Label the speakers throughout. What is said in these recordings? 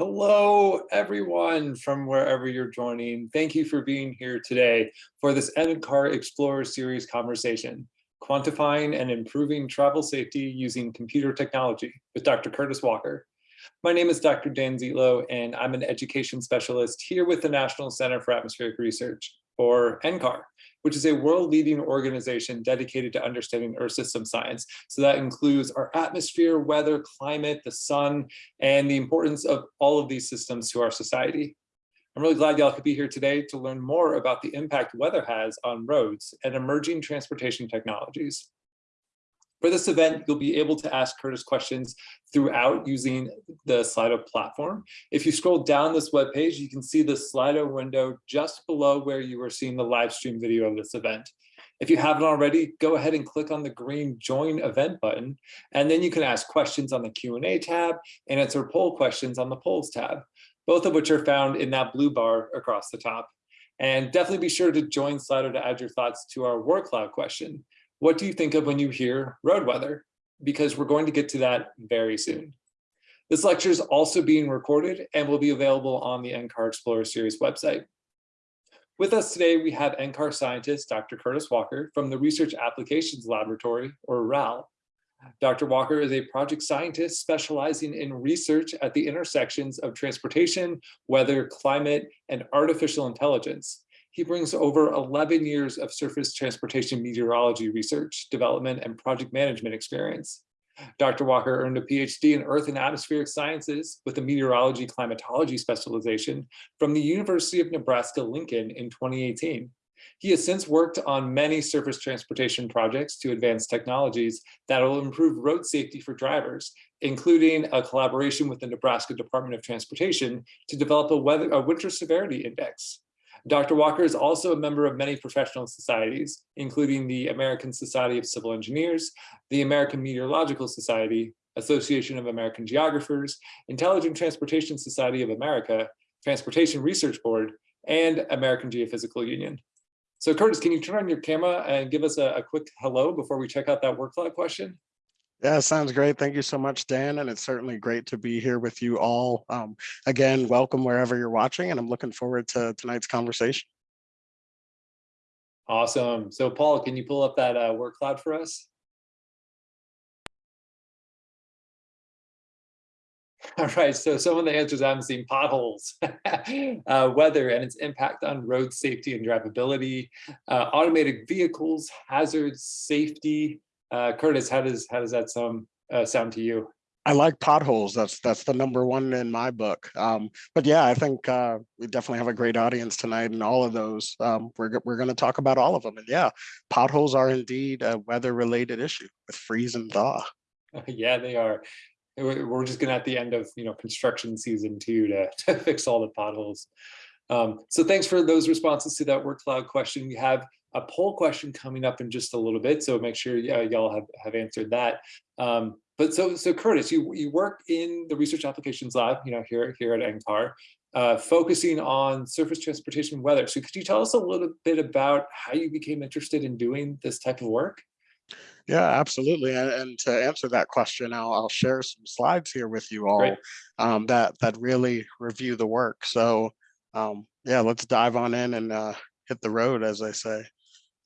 Speaker 1: Hello, everyone from wherever you're joining. Thank you for being here today for this NCAR Explorer Series conversation, quantifying and improving travel safety using computer technology with Dr. Curtis Walker. My name is Dr. Dan Zietlow, and I'm an education specialist here with the National Center for Atmospheric Research, or NCAR which is a world-leading organization dedicated to understanding Earth system science. So that includes our atmosphere, weather, climate, the sun, and the importance of all of these systems to our society. I'm really glad y'all could be here today to learn more about the impact weather has on roads and emerging transportation technologies. For this event, you'll be able to ask Curtis questions throughout using the Slido platform. If you scroll down this web page, you can see the Slido window just below where you are seeing the live stream video of this event. If you haven't already, go ahead and click on the green join event button, and then you can ask questions on the Q&A tab and answer poll questions on the polls tab, both of which are found in that blue bar across the top. And definitely be sure to join Slido to add your thoughts to our word cloud question. What do you think of when you hear road weather? Because we're going to get to that very soon. This lecture is also being recorded and will be available on the NCAR Explorer Series website. With us today, we have NCAR scientist, Dr. Curtis Walker from the Research Applications Laboratory, or RAL. Dr. Walker is a project scientist specializing in research at the intersections of transportation, weather, climate, and artificial intelligence. He brings over 11 years of surface transportation meteorology research, development, and project management experience. Dr. Walker earned a PhD in Earth and Atmospheric Sciences with a meteorology climatology specialization from the University of Nebraska-Lincoln in 2018. He has since worked on many surface transportation projects to advance technologies that will improve road safety for drivers, including a collaboration with the Nebraska Department of Transportation to develop a, weather, a winter severity index. Dr. Walker is also a member of many professional societies, including the American Society of Civil Engineers, the American Meteorological Society, Association of American Geographers, Intelligent Transportation Society of America, Transportation Research Board, and American Geophysical Union. So Curtis, can you turn on your camera and give us a, a quick hello before we check out that word cloud question?
Speaker 2: Yeah, sounds great. Thank you so much, Dan. And it's certainly great to be here with you all. Um, again, welcome wherever you're watching, and I'm looking forward to tonight's conversation.
Speaker 1: Awesome. So Paul, can you pull up that uh, word cloud for us? All right, so some of the answers I'm seeing potholes, uh, weather and its impact on road safety and drivability, uh, automated vehicles, hazards, safety, uh, Curtis, how does how does that sound uh, sound to you?
Speaker 2: I like potholes. That's that's the number one in my book. Um, but yeah, I think uh, we definitely have a great audience tonight, and all of those um, we're we're going to talk about all of them. And yeah, potholes are indeed a weather-related issue with freeze and thaw.
Speaker 1: yeah, they are. We're just going to at the end of you know construction season two to, to fix all the potholes. Um, so thanks for those responses to that word cloud question. We have a poll question coming up in just a little bit, so make sure y'all have, have answered that. Um, but so, so Curtis, you, you work in the Research Applications Lab, you know, here, here at NCAR, uh, focusing on surface transportation weather. So could you tell us a little bit about how you became interested in doing this type of work?
Speaker 2: Yeah, absolutely. And, and to answer that question, I'll, I'll, share some slides here with you all um, that that really review the work. So um, yeah, let's dive on in and uh, hit the road, as I say.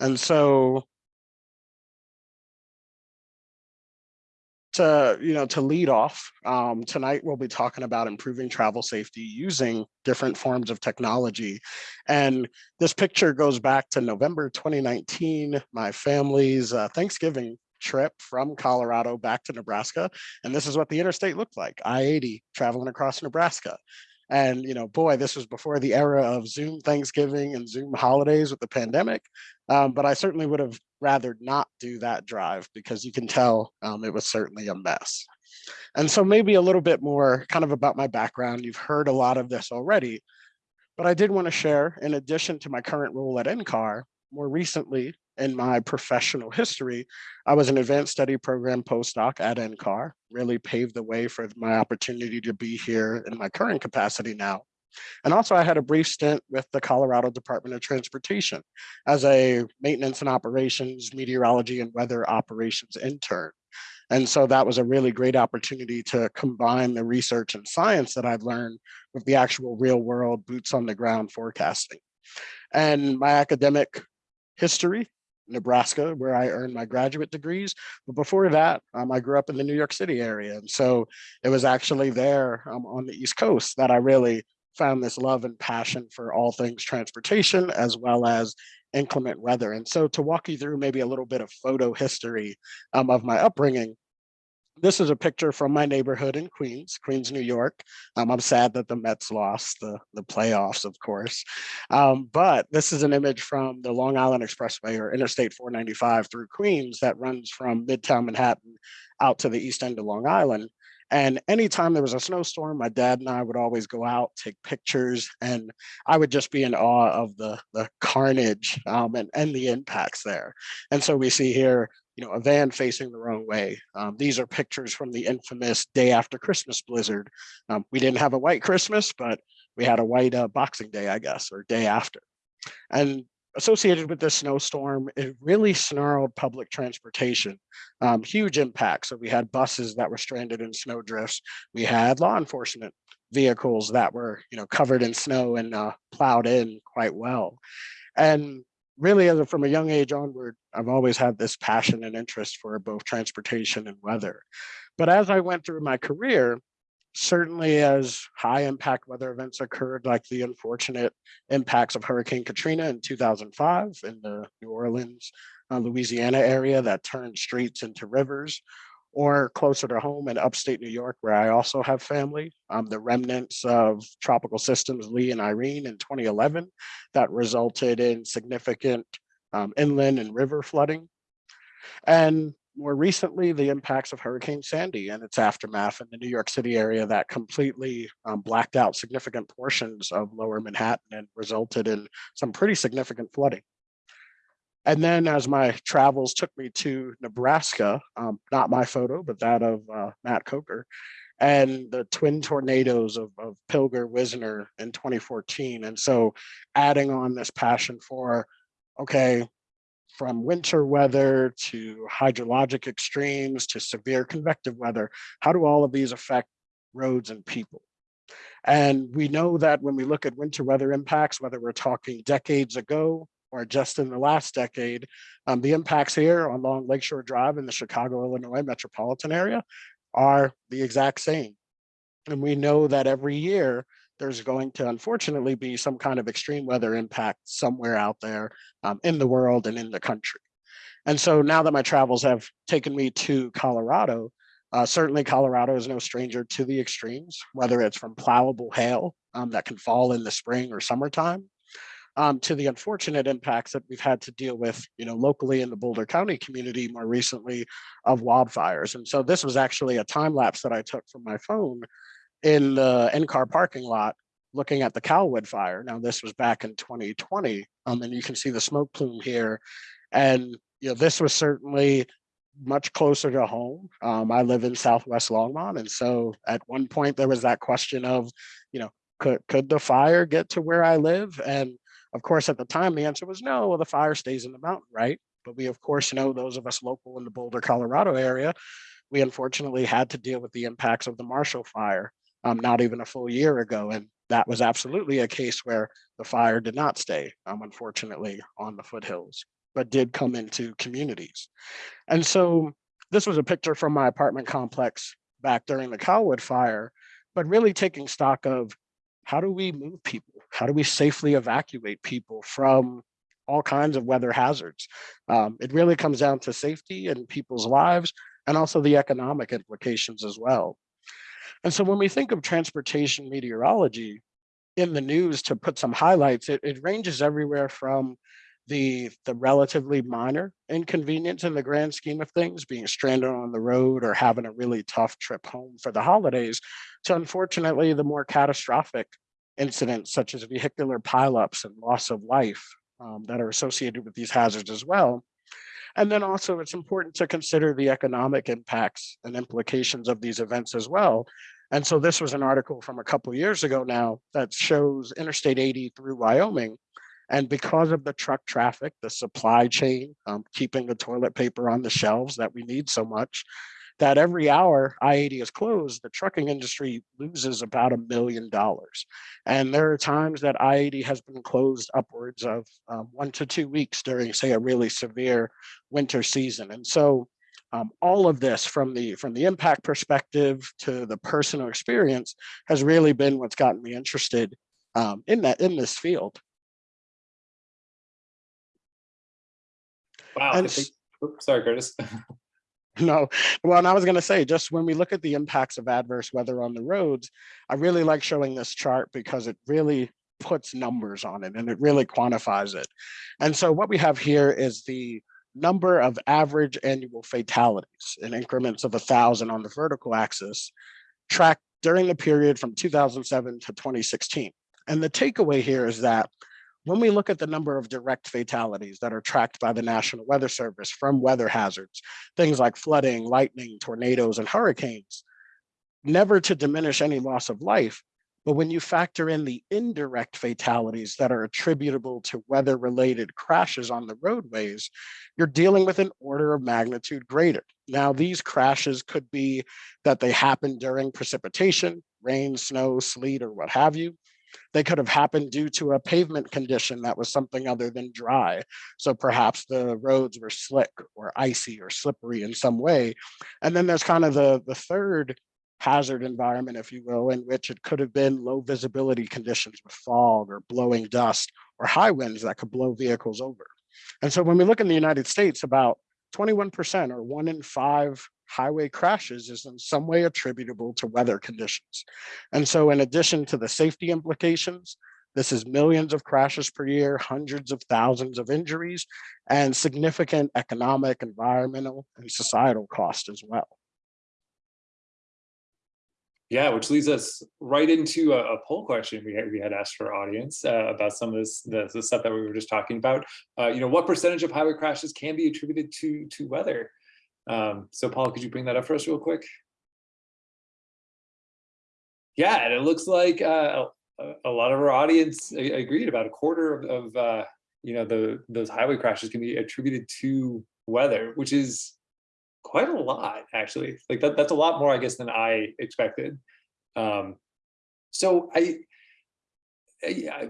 Speaker 2: And so to you know to lead off um, tonight we'll be talking about improving travel safety using different forms of technology. And this picture goes back to november 2019 my family's uh, thanksgiving trip from colorado back to nebraska and this is what the interstate looked like i-80 traveling across nebraska and, you know, boy, this was before the era of Zoom Thanksgiving and Zoom holidays with the pandemic. Um, but I certainly would have rather not do that drive because you can tell um, it was certainly a mess. And so maybe a little bit more kind of about my background. You've heard a lot of this already, but I did want to share, in addition to my current role at NCAR, more recently in my professional history, I was an advanced study program postdoc at NCAR, really paved the way for my opportunity to be here in my current capacity now. And also I had a brief stint with the Colorado Department of Transportation as a maintenance and operations, meteorology and weather operations intern. And so that was a really great opportunity to combine the research and science that I've learned with the actual real world boots on the ground forecasting. And my academic history, Nebraska, where I earned my graduate degrees. But before that, um, I grew up in the New York City area. And so it was actually there um, on the East Coast that I really found this love and passion for all things transportation as well as inclement weather. And so to walk you through maybe a little bit of photo history um, of my upbringing, this is a picture from my neighborhood in Queens, Queens, New York. Um, I'm sad that the Mets lost the, the playoffs, of course. Um, but this is an image from the Long Island Expressway or Interstate 495 through Queens that runs from Midtown Manhattan out to the east end of Long Island. And anytime there was a snowstorm, my dad and I would always go out, take pictures, and I would just be in awe of the, the carnage um, and, and the impacts there. And so we see here, you know, a van facing the wrong way. Um, these are pictures from the infamous day after Christmas blizzard. Um, we didn't have a white Christmas, but we had a white uh, Boxing Day, I guess, or day after. And associated with this snowstorm, it really snarled public transportation, um, huge impact. So we had buses that were stranded in snow drifts. We had law enforcement vehicles that were, you know, covered in snow and uh, plowed in quite well. And really, as a, from a young age onward, I've always had this passion and interest for both transportation and weather. But as I went through my career, certainly as high impact weather events occurred, like the unfortunate impacts of Hurricane Katrina in 2005 in the New Orleans, uh, Louisiana area that turned streets into rivers, or closer to home in upstate New York, where I also have family, um, the remnants of tropical systems Lee and Irene in 2011 that resulted in significant um, inland and river flooding. And more recently, the impacts of Hurricane Sandy and its aftermath in the New York City area that completely um, blacked out significant portions of lower Manhattan and resulted in some pretty significant flooding. And then as my travels took me to Nebraska, um, not my photo, but that of uh, Matt Coker, and the twin tornadoes of, of Pilger Wisner in 2014. And so adding on this passion for, okay, from winter weather to hydrologic extremes to severe convective weather, how do all of these affect roads and people? And we know that when we look at winter weather impacts, whether we're talking decades ago or just in the last decade, um, the impacts here on Long Lakeshore Drive in the Chicago, Illinois metropolitan area are the exact same. And we know that every year there's going to unfortunately be some kind of extreme weather impact somewhere out there um, in the world and in the country. And so now that my travels have taken me to Colorado, uh, certainly Colorado is no stranger to the extremes, whether it's from plowable hail um, that can fall in the spring or summertime, um, to the unfortunate impacts that we've had to deal with, you know, locally in the Boulder County community more recently of wildfires. And so this was actually a time lapse that I took from my phone in the NCAR parking lot looking at the Calwood fire. Now this was back in 2020, um, and you can see the smoke plume here. And you know, this was certainly much closer to home. Um, I live in Southwest Longmont, and so at one point there was that question of, you know, could could the fire get to where I live? And of course, at the time, the answer was no. Well, the fire stays in the mountain, right? But we of course know those of us local in the Boulder, Colorado area, we unfortunately had to deal with the impacts of the Marshall Fire um, not even a full year ago. And that was absolutely a case where the fire did not stay, um, unfortunately, on the foothills, but did come into communities. And so this was a picture from my apartment complex back during the Calwood fire, but really taking stock of how do we move people? How do we safely evacuate people from all kinds of weather hazards? Um, it really comes down to safety and people's lives and also the economic implications as well. And so when we think of transportation meteorology in the news to put some highlights, it, it ranges everywhere from the, the relatively minor inconvenience in the grand scheme of things, being stranded on the road or having a really tough trip home for the holidays, to unfortunately the more catastrophic incidents such as vehicular pileups and loss of life um, that are associated with these hazards as well. And then also it's important to consider the economic impacts and implications of these events as well. And so this was an article from a couple years ago now that shows Interstate 80 through Wyoming. And because of the truck traffic, the supply chain, um, keeping the toilet paper on the shelves that we need so much, that every hour I-80 is closed, the trucking industry loses about a million dollars. And there are times that I-80 has been closed upwards of um, one to two weeks during, say, a really severe winter season. And so um, all of this from the from the impact perspective to the personal experience has really been what's gotten me interested um, in that in this field.
Speaker 1: Wow.
Speaker 2: And
Speaker 1: think, oops, sorry, Curtis.
Speaker 2: No, well, and I was going to say, just when we look at the impacts of adverse weather on the roads, I really like showing this chart because it really puts numbers on it and it really quantifies it. And so what we have here is the number of average annual fatalities in increments of a thousand on the vertical axis tracked during the period from 2007 to 2016. And the takeaway here is that when we look at the number of direct fatalities that are tracked by the National Weather Service from weather hazards, things like flooding, lightning, tornadoes, and hurricanes, never to diminish any loss of life, but when you factor in the indirect fatalities that are attributable to weather related crashes on the roadways, you're dealing with an order of magnitude greater. Now, these crashes could be that they happen during precipitation, rain, snow, sleet, or what have you. They could have happened due to a pavement condition that was something other than dry. So perhaps the roads were slick or icy or slippery in some way. And then there's kind of the, the third hazard environment, if you will, in which it could have been low visibility conditions with fog or blowing dust or high winds that could blow vehicles over. And so when we look in the United States, about 21% or one in five highway crashes is in some way attributable to weather conditions. And so in addition to the safety implications, this is millions of crashes per year, hundreds of thousands of injuries, and significant economic, environmental, and societal cost as well.
Speaker 1: Yeah, which leads us right into a, a poll question we had, we had asked our audience uh, about some of this the, the, stuff that we were just talking about. Uh, you know, what percentage of highway crashes can be attributed to to weather? Um, so Paul, could you bring that up for us real quick? Yeah, and it looks like uh, a, lot of our audience agreed. About a quarter of, of uh, you know the those highway crashes can be attributed to weather, which is quite a lot actually. Like that, that's a lot more, I guess, than I expected. Um, so I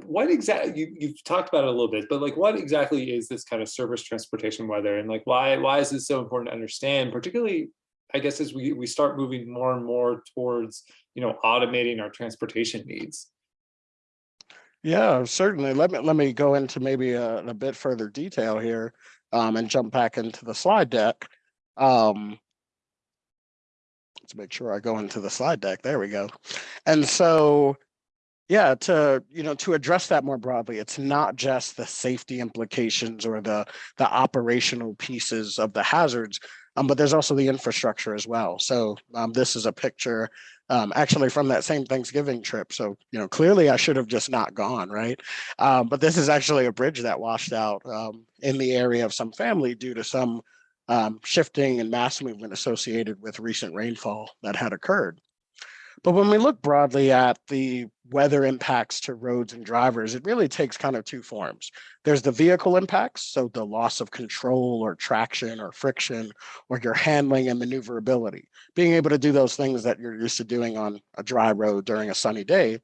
Speaker 1: what exactly you, you've talked about it a little bit, but like what exactly is this kind of surface transportation weather and like why why is this so important to understand, particularly I guess as we we start moving more and more towards you know automating our transportation needs.
Speaker 2: Yeah, certainly. Let me let me go into maybe a, a bit further detail here um, and jump back into the slide deck. Um, let's make sure I go into the slide deck. There we go. And so, yeah, to you know, to address that more broadly, it's not just the safety implications or the the operational pieces of the hazards, um, but there's also the infrastructure as well. So um, this is a picture um, actually from that same Thanksgiving trip. So, you know, clearly I should have just not gone, right? Um, but this is actually a bridge that washed out um, in the area of some family due to some um, shifting and mass movement associated with recent rainfall that had occurred. But when we look broadly at the weather impacts to roads and drivers, it really takes kind of two forms. There's the vehicle impacts, so the loss of control or traction or friction or your handling and maneuverability, being able to do those things that you're used to doing on a dry road during a sunny day.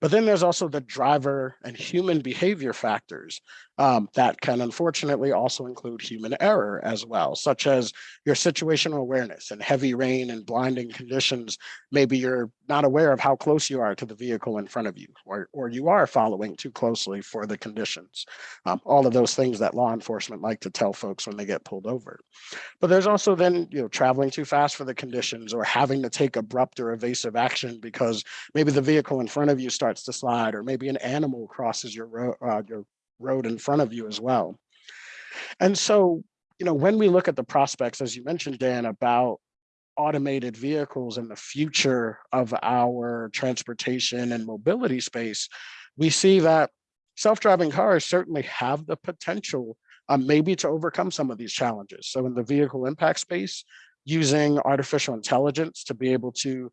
Speaker 2: But then there's also the driver and human behavior factors um, that can unfortunately also include human error as well, such as your situational awareness and heavy rain and blinding conditions. Maybe you're not aware of how close you are to the vehicle in front of you, or, or you are following too closely for the conditions. Um, all of those things that law enforcement like to tell folks when they get pulled over. But there's also then, you know, traveling too fast for the conditions or having to take abrupt or evasive action because maybe the vehicle in front of you starts to slide or maybe an animal crosses your, road, uh, your road in front of you as well. And so, you know, when we look at the prospects, as you mentioned, Dan, about automated vehicles and the future of our transportation and mobility space, we see that self-driving cars certainly have the potential um, maybe to overcome some of these challenges. So in the vehicle impact space, using artificial intelligence to be able to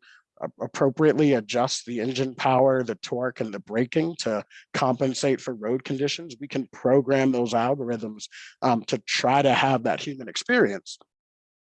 Speaker 2: appropriately adjust the engine power, the torque, and the braking to compensate for road conditions. We can program those algorithms um, to try to have that human experience.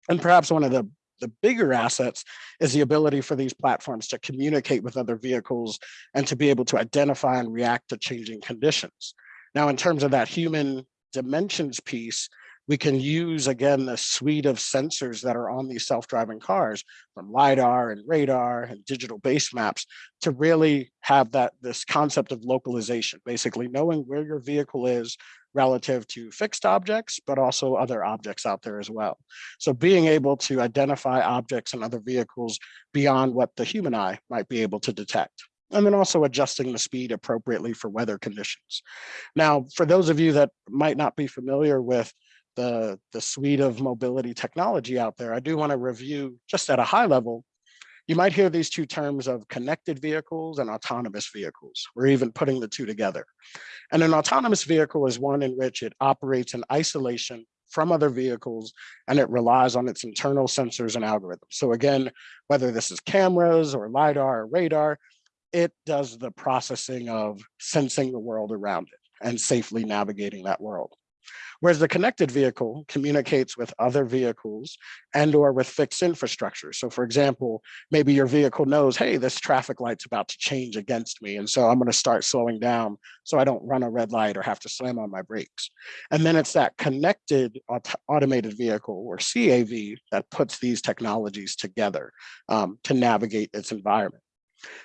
Speaker 2: And perhaps one of the the bigger assets is the ability for these platforms to communicate with other vehicles and to be able to identify and react to changing conditions. Now, in terms of that human dimensions piece, we can use, again, the suite of sensors that are on these self-driving cars from LiDAR and radar and digital base maps to really have that this concept of localization, basically knowing where your vehicle is relative to fixed objects, but also other objects out there as well. So being able to identify objects and other vehicles beyond what the human eye might be able to detect and then also adjusting the speed appropriately for weather conditions. Now, for those of you that might not be familiar with the, the suite of mobility technology out there, I do want to review just at a high level. You might hear these two terms of connected vehicles and autonomous vehicles. We're even putting the two together. And an autonomous vehicle is one in which it operates in isolation from other vehicles and it relies on its internal sensors and algorithms. So again, whether this is cameras or LiDAR or radar, it does the processing of sensing the world around it and safely navigating that world. Whereas the connected vehicle communicates with other vehicles and or with fixed infrastructure. So for example, maybe your vehicle knows, hey, this traffic light's about to change against me. And so I'm gonna start slowing down so I don't run a red light or have to slam on my brakes. And then it's that connected aut automated vehicle or CAV that puts these technologies together um, to navigate its environment.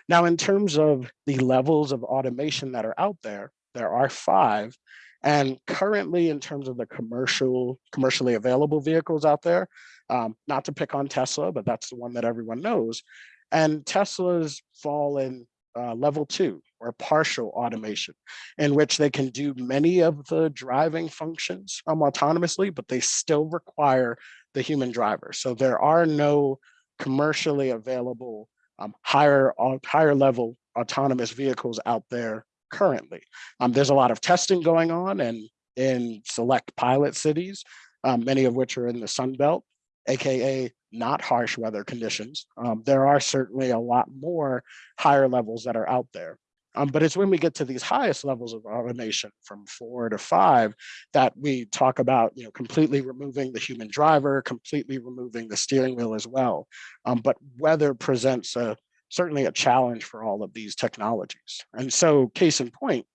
Speaker 2: Now, in terms of the levels of automation that are out there, there are five and currently, in terms of the commercial, commercially available vehicles out there, um, not to pick on Tesla, but that's the one that everyone knows. And Teslas fall in uh, level two or partial automation, in which they can do many of the driving functions um, autonomously, but they still require the human driver. So there are no commercially available um, higher, uh, higher level autonomous vehicles out there currently. Um, there's a lot of testing going on and in select pilot cities, um, many of which are in the Sun Belt, AKA not harsh weather conditions. Um, there are certainly a lot more higher levels that are out there. Um, but it's when we get to these highest levels of automation from four to five that we talk about, you know, completely removing the human driver, completely removing the steering wheel as well. Um, but weather presents a, certainly a challenge for all of these technologies. And so case in point,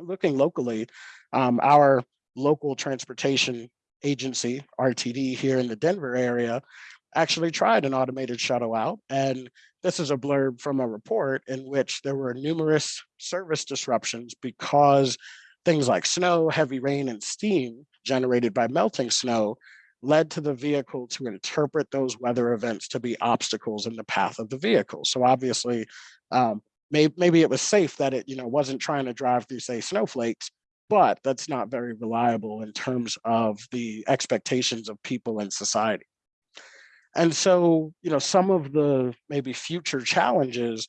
Speaker 2: looking locally, um, our local transportation agency, RTD here in the Denver area, actually tried an automated shuttle out. And this is a blurb from a report in which there were numerous service disruptions because things like snow, heavy rain, and steam generated by melting snow led to the vehicle to interpret those weather events to be obstacles in the path of the vehicle. So obviously, um, may, maybe it was safe that it you know wasn't trying to drive through say snowflakes, but that's not very reliable in terms of the expectations of people in society. And so, you know, some of the maybe future challenges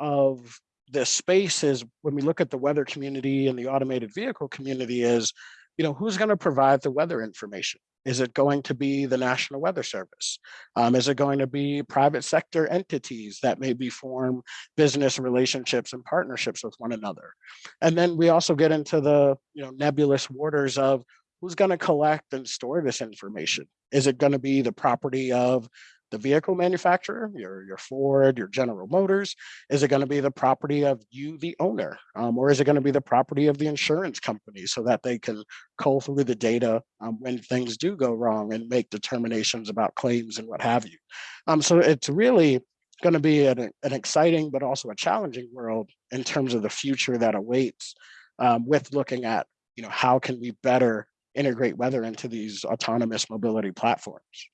Speaker 2: of this space is when we look at the weather community and the automated vehicle community is, you know, who's going to provide the weather information? Is it going to be the National Weather Service? Um, is it going to be private sector entities that maybe form business relationships and partnerships with one another? And then we also get into the you know nebulous waters of who's going to collect and store this information? Is it going to be the property of the vehicle manufacturer, your, your Ford, your General Motors? Is it going to be the property of you, the owner? Um, or is it going to be the property of the insurance company so that they can cull through the data um, when things do go wrong and make determinations about claims and what have you? Um, so it's really going to be an, an exciting but also a challenging world in terms of the future that awaits um, with looking at you know how can we better integrate weather into these autonomous mobility platforms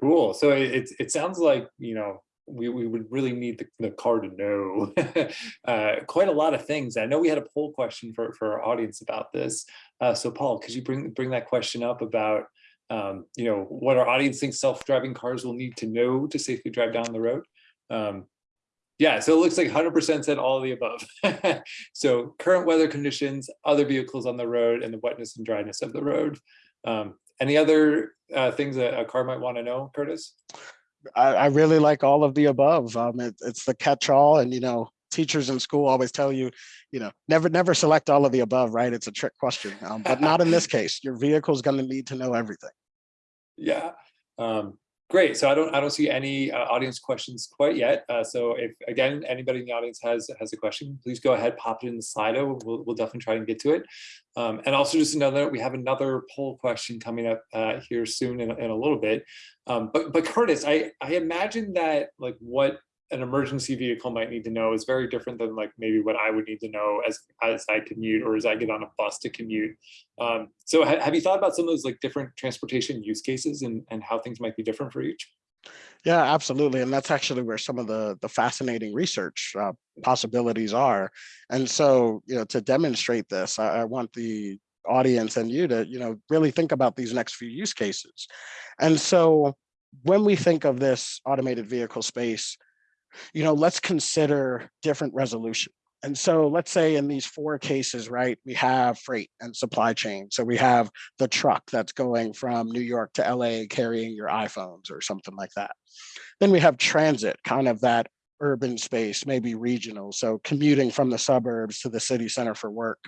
Speaker 1: Cool. So it, it sounds like, you know, we, we would really need the, the car to know uh, quite a lot of things. I know we had a poll question for, for our audience about this. Uh, so Paul, could you bring, bring that question up about, um, you know, what our audience thinks self-driving cars will need to know to safely drive down the road? Um, yeah, so it looks like 100% said all of the above. so current weather conditions, other vehicles on the road, and the wetness and dryness of the road. Um, any other uh, things that a car might want to know, Curtis?
Speaker 2: I, I really like all of the above. Um, it, it's the catch-all, and you know, teachers in school always tell you, you know, never never select all of the above, right? It's a trick question, um, but not in this case. Your vehicle is going to need to know everything.
Speaker 1: Yeah, Um, great. So I don't I don't see any uh, audience questions quite yet. Uh, so if again anybody in the audience has has a question, please go ahead, pop it in the Slido. We'll, we'll definitely try and get to it. Um, and also just another, we have another poll question coming up uh, here soon in, in a little bit. Um, but but Curtis, I I imagine that like what an emergency vehicle might need to know is very different than like maybe what I would need to know as as I commute or as I get on a bus to commute. Um, so ha have you thought about some of those like different transportation use cases and, and how things might be different for each?
Speaker 2: Yeah, absolutely. And that's actually where some of the, the fascinating research uh, possibilities are. And so, you know, to demonstrate this, I, I want the audience and you to, you know, really think about these next few use cases. And so when we think of this automated vehicle space, you know, let's consider different resolution. And so let's say in these four cases, right, we have freight and supply chain. So we have the truck that's going from New York to LA carrying your iPhones or something like that. Then we have transit, kind of that urban space, maybe regional. So commuting from the suburbs to the city center for work.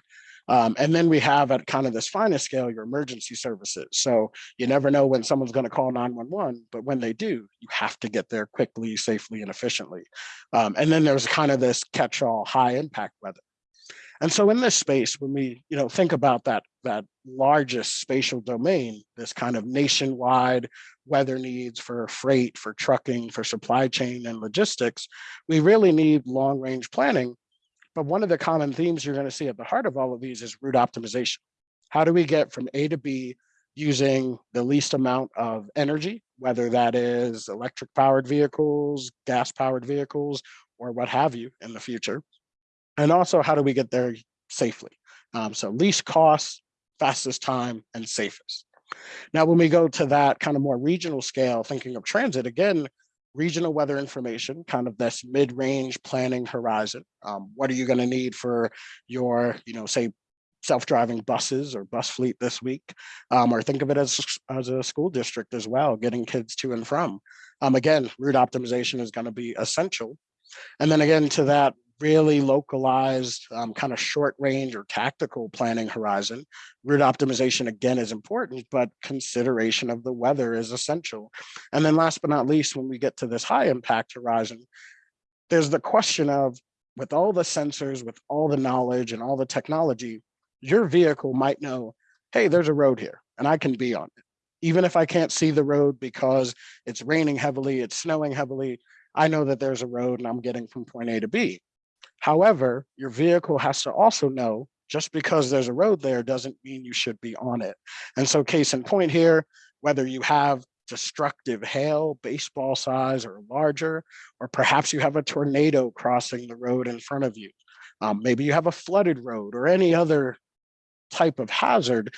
Speaker 2: Um, and then we have at kind of this finest scale, your emergency services. So you never know when someone's going to call 911, but when they do, you have to get there quickly, safely, and efficiently. Um, and then there's kind of this catch-all high impact weather. And so in this space, when we you know think about that that largest spatial domain, this kind of nationwide weather needs for freight, for trucking, for supply chain and logistics, we really need long range planning but one of the common themes you're going to see at the heart of all of these is route optimization. How do we get from A to B using the least amount of energy, whether that is electric powered vehicles, gas powered vehicles, or what have you in the future. And also how do we get there safely? Um, so least cost, fastest time, and safest. Now, when we go to that kind of more regional scale, thinking of transit, again, regional weather information, kind of this mid-range planning horizon. Um, what are you going to need for your, you know, say self-driving buses or bus fleet this week, um, or think of it as, as a school district as well, getting kids to and from. Um, again, route optimization is going to be essential. And then again, to that really localized um, kind of short range or tactical planning horizon. Route optimization again is important, but consideration of the weather is essential. And then last but not least, when we get to this high impact horizon, there's the question of with all the sensors, with all the knowledge and all the technology, your vehicle might know, hey, there's a road here and I can be on it. Even if I can't see the road because it's raining heavily, it's snowing heavily, I know that there's a road and I'm getting from point A to B. However, your vehicle has to also know just because there's a road there doesn't mean you should be on it. And so case in point here, whether you have destructive hail, baseball size or larger, or perhaps you have a tornado crossing the road in front of you. Um, maybe you have a flooded road or any other type of hazard,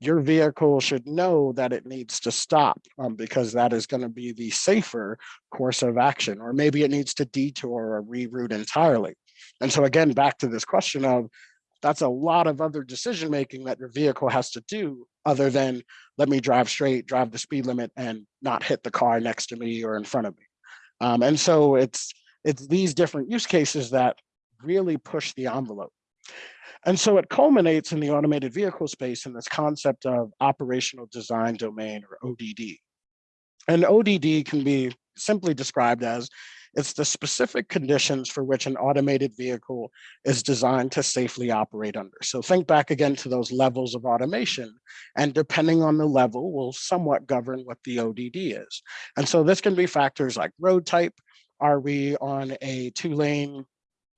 Speaker 2: your vehicle should know that it needs to stop um, because that is going to be the safer course of action, or maybe it needs to detour or reroute entirely. And so again, back to this question of that's a lot of other decision making that your vehicle has to do other than let me drive straight, drive the speed limit and not hit the car next to me or in front of me. Um, and so it's it's these different use cases that really push the envelope. And so it culminates in the automated vehicle space in this concept of operational design domain or ODD. And ODD can be simply described as it's the specific conditions for which an automated vehicle is designed to safely operate under. So think back again to those levels of automation and depending on the level will somewhat govern what the ODD is. And so this can be factors like road type. Are we on a two lane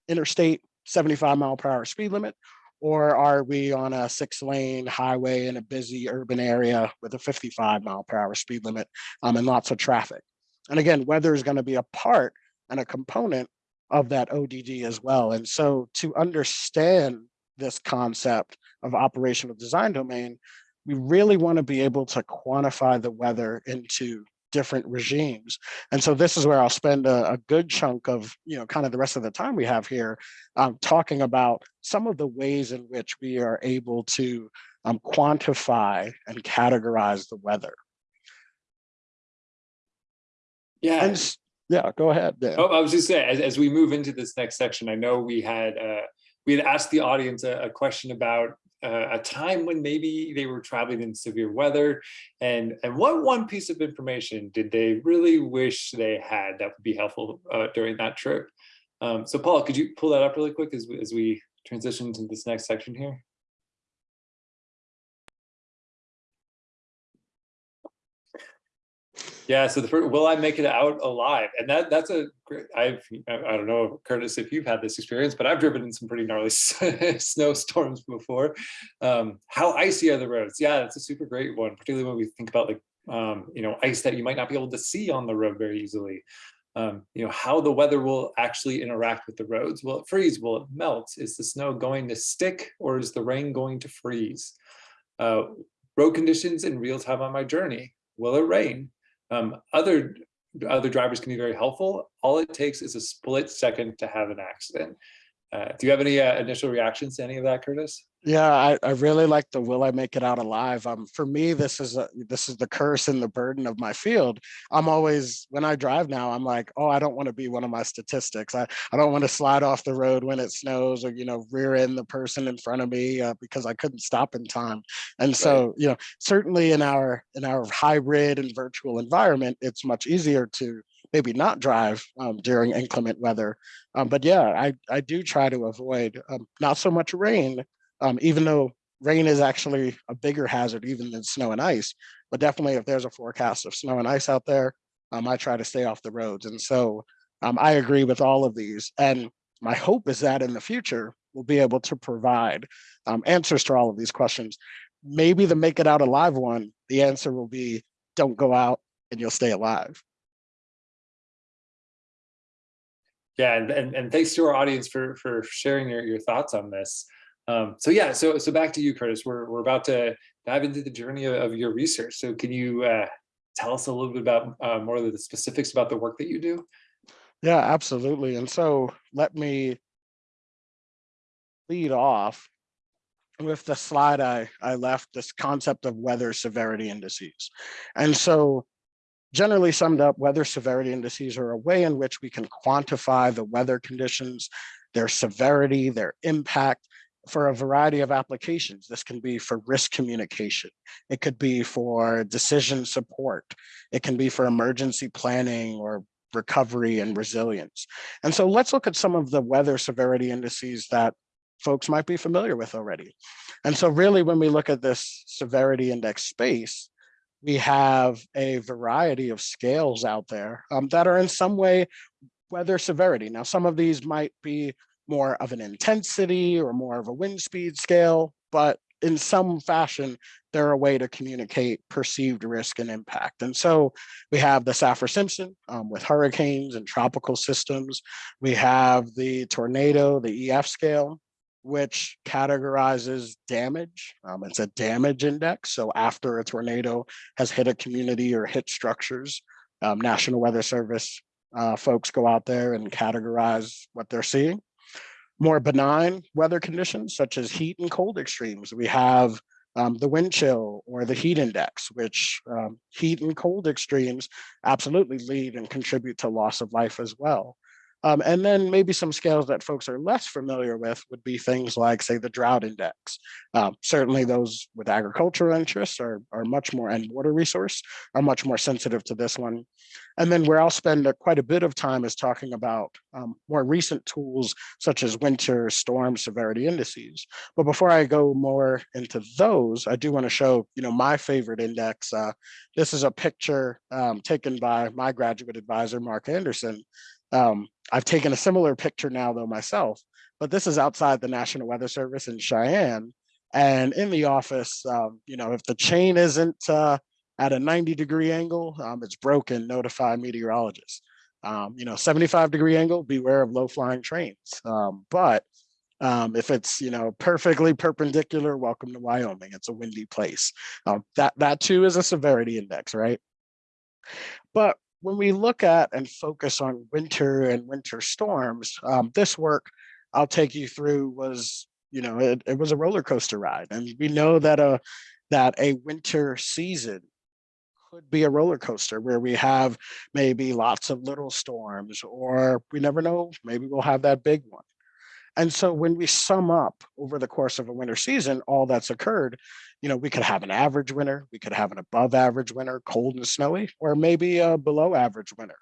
Speaker 2: interstate 75 mile per hour speed limit? Or are we on a six lane highway in a busy urban area with a 55 mile per hour speed limit um, and lots of traffic? And again, weather is going to be a part and a component of that ODD as well. And so to understand this concept of operational design domain, we really want to be able to quantify the weather into different regimes. And so this is where I'll spend a, a, good chunk of, you know, kind of the rest of the time we have here um, talking about some of the ways in which we are able to um, quantify and categorize the weather.
Speaker 1: Yeah.
Speaker 2: And, yeah, go ahead.
Speaker 1: Oh, I was just saying, as, as we move into this next section, I know we had uh, we had asked the audience a, a question about uh, a time when maybe they were traveling in severe weather and and what one piece of information did they really wish they had that would be helpful uh, during that trip um, so paul could you pull that up really quick as, we- as we transition to this next section here Yeah, so the first, will I make it out alive? And that that's a great, I've, I don't know, Curtis, if you've had this experience, but I've driven in some pretty gnarly snowstorms before. Um, how icy are the roads? Yeah, that's a super great one, particularly when we think about like, um, you know, ice that you might not be able to see on the road very easily. Um, you know, how the weather will actually interact with the roads. Will it freeze? Will it melt? Is the snow going to stick or is the rain going to freeze? Uh, road conditions in real time on my journey. Will it rain? Um, other other drivers can be very helpful. All it takes is a split second to have an accident. Uh, do you have any uh, initial reactions to any of that, Curtis?
Speaker 2: Yeah, I, I really like the will I make it out alive. Um, for me, this is a, this is the curse and the burden of my field. I'm always when I drive now, I'm like, oh, I don't want to be one of my statistics. I, I don't want to slide off the road when it snows or you know rear end the person in front of me uh, because I couldn't stop in time. And so you know certainly in our in our hybrid and virtual environment, it's much easier to maybe not drive um, during inclement weather. Um, but yeah, I, I do try to avoid um, not so much rain, um, even though rain is actually a bigger hazard even than snow and ice. But definitely if there's a forecast of snow and ice out there, um, I try to stay off the roads. And so um, I agree with all of these. And my hope is that in the future, we'll be able to provide um, answers to all of these questions. Maybe the make it out alive one, the answer will be don't go out and you'll stay alive.
Speaker 1: Yeah, and, and, and thanks to our audience for, for sharing your, your thoughts on this. Um, so yeah, so so back to you, Curtis. We're, we're about to dive into the journey of, of your research. So can you uh, tell us a little bit about uh, more of the specifics about the work that you do?
Speaker 2: Yeah, absolutely. And so let me lead off with the slide I, I left, this concept of weather severity indices. And so generally summed up, weather severity indices are a way in which we can quantify the weather conditions, their severity, their impact for a variety of applications. This can be for risk communication. It could be for decision support. It can be for emergency planning or recovery and resilience. And so let's look at some of the weather severity indices that folks might be familiar with already. And so really when we look at this severity index space, we have a variety of scales out there um, that are in some way weather severity. Now, some of these might be more of an intensity or more of a wind speed scale, but in some fashion, they're a way to communicate perceived risk and impact. And so we have the Saffir-Simpson um, with hurricanes and tropical systems. We have the tornado, the EF scale, which categorizes damage. Um, it's a damage index. So after a tornado has hit a community or hit structures, um, National Weather Service uh, folks go out there and categorize what they're seeing. More benign weather conditions, such as heat and cold extremes. We have um, the wind chill or the heat index, which um, heat and cold extremes absolutely lead and contribute to loss of life as well. Um, and then maybe some scales that folks are less familiar with would be things like, say, the drought index. Um, certainly those with agricultural interests are, are much more, and water resource, are much more sensitive to this one. And then where I'll spend a, quite a bit of time is talking about um, more recent tools, such as winter storm severity indices. But before I go more into those, I do want to show, you know, my favorite index. Uh, this is a picture um, taken by my graduate advisor, Mark Anderson, um, I've taken a similar picture now though myself, but this is outside the National Weather Service in Cheyenne. And in the office, um, you know, if the chain isn't uh, at a 90 degree angle, um, it's broken, notify meteorologists. Um, you know, 75 degree angle, beware of low flying trains. Um, but um, if it's, you know, perfectly perpendicular, welcome to Wyoming. It's a windy place. Um, that, that too is a severity index, right? But when we look at and focus on winter and winter storms, um, this work I'll take you through was, you know, it, it was a roller coaster ride. And we know that a, that a winter season could be a roller coaster where we have maybe lots of little storms or we never know, maybe we'll have that big one. And so when we sum up over the course of a winter season, all that's occurred, you know, we could have an average winter, we could have an above average winter, cold and snowy, or maybe a below average winter.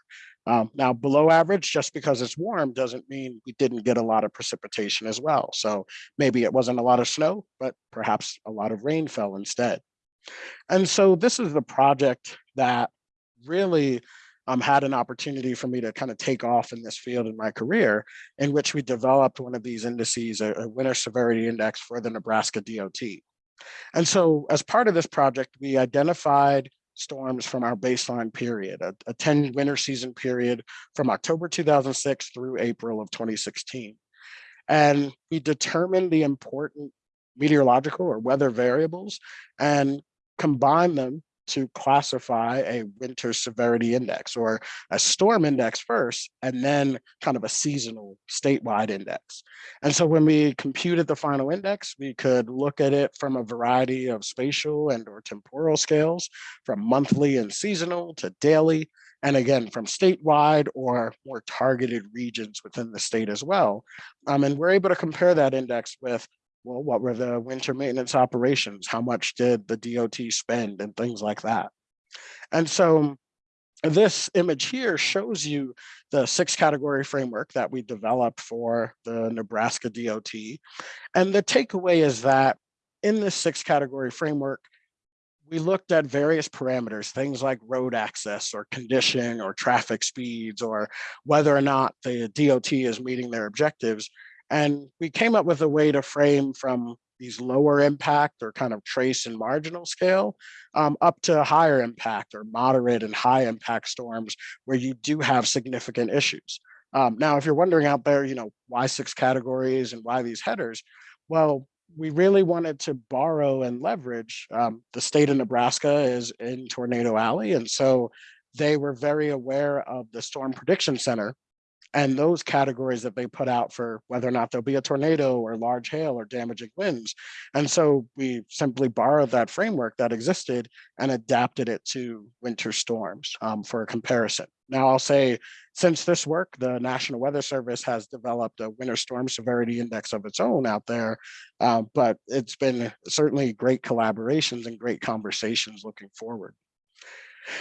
Speaker 2: Um, now, below average, just because it's warm doesn't mean we didn't get a lot of precipitation as well. So maybe it wasn't a lot of snow, but perhaps a lot of rain fell instead. And so this is the project that really um, had an opportunity for me to kind of take off in this field in my career, in which we developed one of these indices, a, a winter severity index for the Nebraska DOT. And so as part of this project, we identified storms from our baseline period, a, a 10 winter season period from October 2006 through April of 2016. And we determined the important meteorological or weather variables and combine them to classify a winter severity index or a storm index first, and then kind of a seasonal statewide index. And so when we computed the final index, we could look at it from a variety of spatial and or temporal scales, from monthly and seasonal to daily, and again, from statewide or more targeted regions within the state as well. Um, and we're able to compare that index with well, what were the winter maintenance operations? How much did the DOT spend and things like that? And so this image here shows you the six category framework that we developed for the Nebraska DOT. And the takeaway is that in this six category framework, we looked at various parameters, things like road access or condition or traffic speeds or whether or not the DOT is meeting their objectives and we came up with a way to frame from these lower impact or kind of trace and marginal scale um, up to higher impact or moderate and high impact storms where you do have significant issues. Um, now, if you're wondering out there, you know, why six categories and why these headers? Well, we really wanted to borrow and leverage um, the state of Nebraska is in Tornado Alley. And so they were very aware of the Storm Prediction Center and those categories that they put out for whether or not there'll be a tornado or large hail or damaging winds. And so we simply borrowed that framework that existed and adapted it to winter storms um, for a comparison. Now I'll say, since this work, the National Weather Service has developed a winter storm severity index of its own out there, uh, but it's been certainly great collaborations and great conversations looking forward.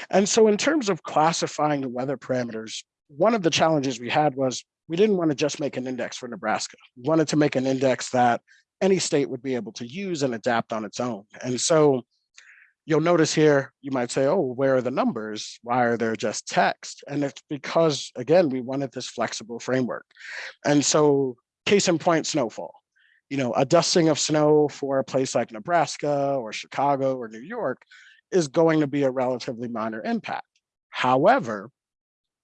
Speaker 2: And so in terms of classifying the weather parameters, one of the challenges we had was we didn't want to just make an index for Nebraska. We wanted to make an index that any state would be able to use and adapt on its own. And so you'll notice here, you might say, oh, where are the numbers? Why are there just text? And it's because, again, we wanted this flexible framework. And so case in point, snowfall. You know, a dusting of snow for a place like Nebraska or Chicago or New York is going to be a relatively minor impact. However,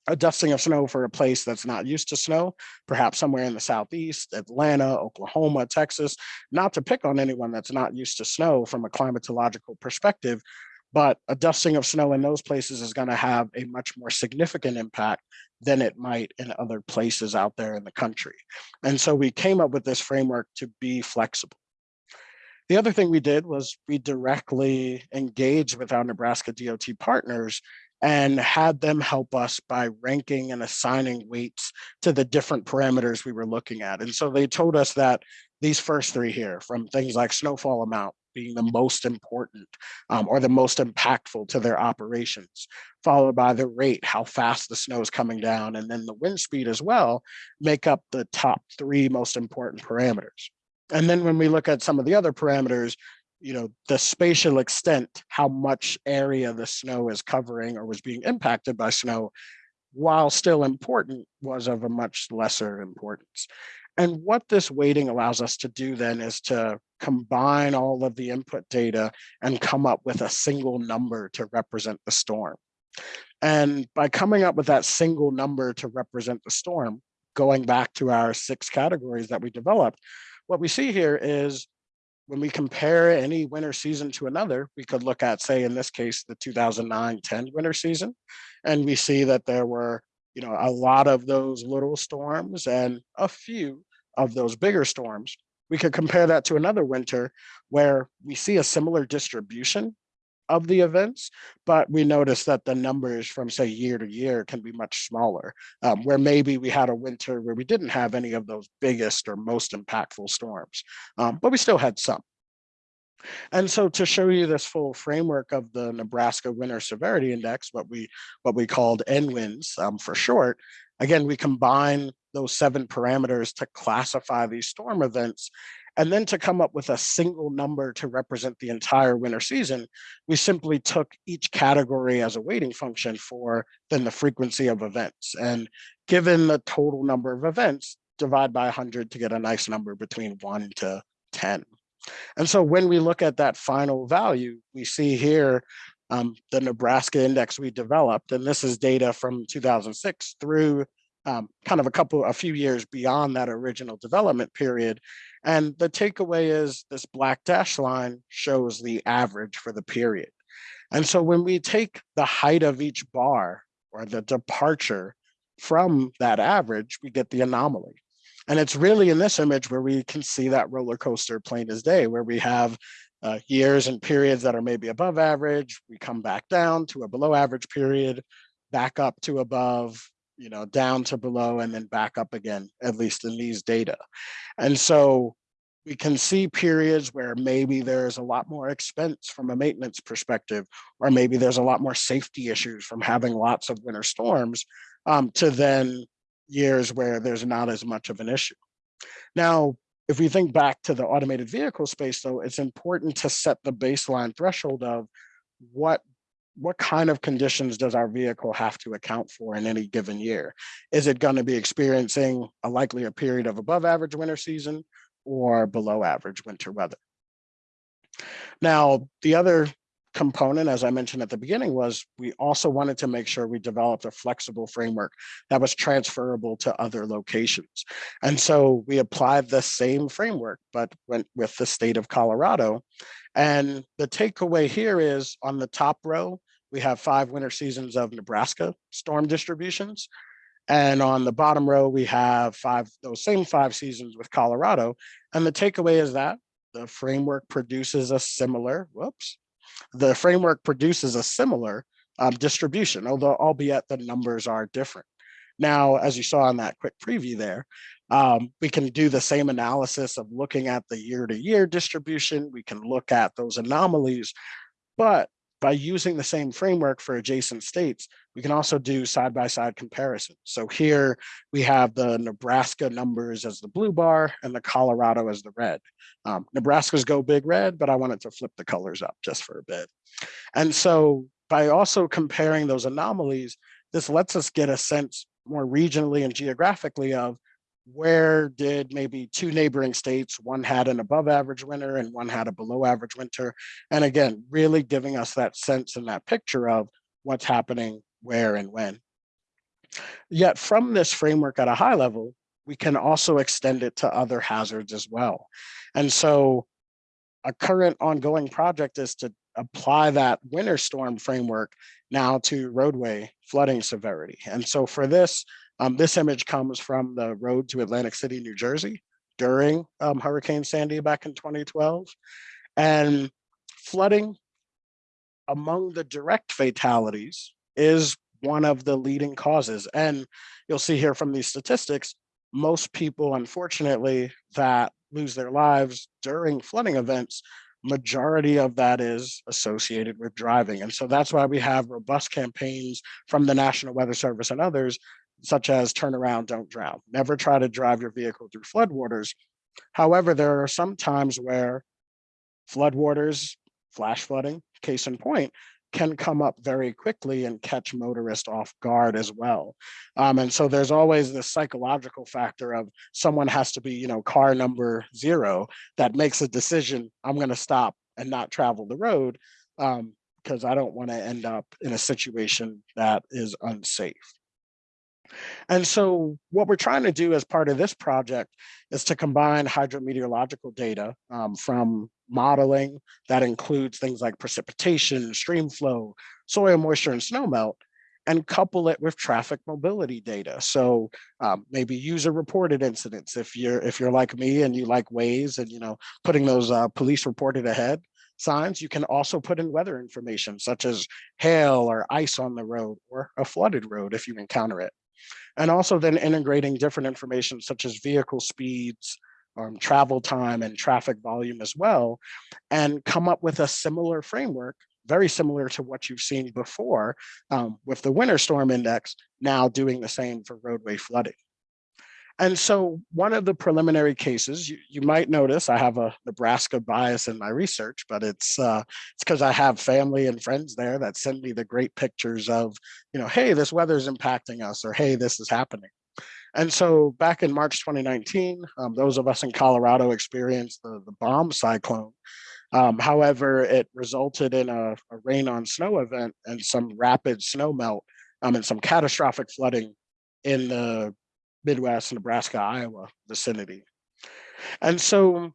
Speaker 2: a dusting of snow for a place that's not used to snow, perhaps somewhere in the Southeast, Atlanta, Oklahoma, Texas, not to pick on anyone that's not used to snow from a climatological perspective, but a dusting of snow in those places is gonna have a much more significant impact than it might in other places out there in the country. And so we came up with this framework to be flexible. The other thing we did was we directly engaged with our Nebraska DOT partners and had them help us by ranking and assigning weights to the different parameters we were looking at. And so they told us that these first three here, from things like snowfall amount being the most important um, or the most impactful to their operations, followed by the rate, how fast the snow is coming down, and then the wind speed as well, make up the top three most important parameters. And then when we look at some of the other parameters, you know, the spatial extent, how much area the snow is covering or was being impacted by snow, while still important, was of a much lesser importance. And what this weighting allows us to do then is to combine all of the input data and come up with a single number to represent the storm. And by coming up with that single number to represent the storm, going back to our six categories that we developed, what we see here is when we compare any winter season to another, we could look at, say, in this case, the 2009-10 winter season, and we see that there were, you know, a lot of those little storms and a few of those bigger storms. We could compare that to another winter where we see a similar distribution, of the events, but we noticed that the numbers from say year to year can be much smaller, um, where maybe we had a winter where we didn't have any of those biggest or most impactful storms, um, but we still had some. And so to show you this full framework of the Nebraska Winter Severity Index, what we what we called NWINS um, for short, again, we combine those seven parameters to classify these storm events. And then to come up with a single number to represent the entire winter season, we simply took each category as a weighting function for then the frequency of events. And given the total number of events, divide by 100 to get a nice number between 1 to 10. And so when we look at that final value, we see here um, the Nebraska index we developed, and this is data from 2006 through um, kind of a couple, a few years beyond that original development period. And the takeaway is this black dash line shows the average for the period. And so when we take the height of each bar or the departure from that average, we get the anomaly. And it's really in this image where we can see that roller coaster plain as day, where we have uh, years and periods that are maybe above average, we come back down to a below average period, back up to above, you know, down to below, and then back up again, at least in these data. And so we can see periods where maybe there's a lot more expense from a maintenance perspective, or maybe there's a lot more safety issues from having lots of winter storms um, to then years where there's not as much of an issue. Now, if we think back to the automated vehicle space, though, it's important to set the baseline threshold of what what kind of conditions does our vehicle have to account for in any given year? Is it going to be experiencing a likely a period of above average winter season or below average winter weather? Now, the other component, as I mentioned at the beginning, was we also wanted to make sure we developed a flexible framework that was transferable to other locations. And so we applied the same framework, but went with the state of Colorado. And the takeaway here is on the top row, we have five winter seasons of Nebraska storm distributions. And on the bottom row, we have five, those same five seasons with Colorado. And the takeaway is that the framework produces a similar, whoops, the framework produces a similar um, distribution, although albeit the numbers are different. Now, as you saw in that quick preview there, um, we can do the same analysis of looking at the year-to-year -year distribution. We can look at those anomalies, but by using the same framework for adjacent states, we can also do side-by-side -side comparisons. So here we have the Nebraska numbers as the blue bar and the Colorado as the red. Um, Nebraska's go big red, but I wanted to flip the colors up just for a bit. And so by also comparing those anomalies, this lets us get a sense more regionally and geographically of where did maybe two neighboring states, one had an above average winter and one had a below average winter. And again, really giving us that sense and that picture of what's happening where and when. Yet from this framework at a high level, we can also extend it to other hazards as well. And so a current ongoing project is to apply that winter storm framework now to roadway flooding severity. And so for this, um, this image comes from the road to Atlantic City, New Jersey during um, Hurricane Sandy back in 2012. And flooding among the direct fatalities is one of the leading causes. And you'll see here from these statistics, most people, unfortunately, that lose their lives during flooding events, majority of that is associated with driving. And so that's why we have robust campaigns from the National Weather Service and others such as turn around, don't drown. Never try to drive your vehicle through floodwaters. However, there are some times where floodwaters, flash flooding, case in point, can come up very quickly and catch motorists off guard as well. Um, and so there's always this psychological factor of someone has to be, you know, car number zero that makes a decision, I'm gonna stop and not travel the road um, because I don't wanna end up in a situation that is unsafe. And so what we're trying to do as part of this project is to combine hydrometeorological data um, from modeling that includes things like precipitation, stream flow, soil moisture, and snowmelt, and couple it with traffic mobility data. So um, maybe user reported incidents. If you're if you're like me and you like Waze and you know putting those uh, police reported ahead, signs, you can also put in weather information such as hail or ice on the road or a flooded road if you encounter it. And also then integrating different information such as vehicle speeds, um, travel time and traffic volume as well, and come up with a similar framework, very similar to what you've seen before um, with the winter storm index, now doing the same for roadway flooding. And so one of the preliminary cases, you, you might notice I have a Nebraska bias in my research, but it's uh, it's because I have family and friends there that send me the great pictures of, you know, hey, this weather is impacting us, or hey, this is happening. And so back in March 2019, um, those of us in Colorado experienced the, the bomb cyclone. Um, however, it resulted in a, a, rain on snow event and some rapid snow melt um, and some catastrophic flooding in the Midwest, Nebraska, Iowa vicinity. And so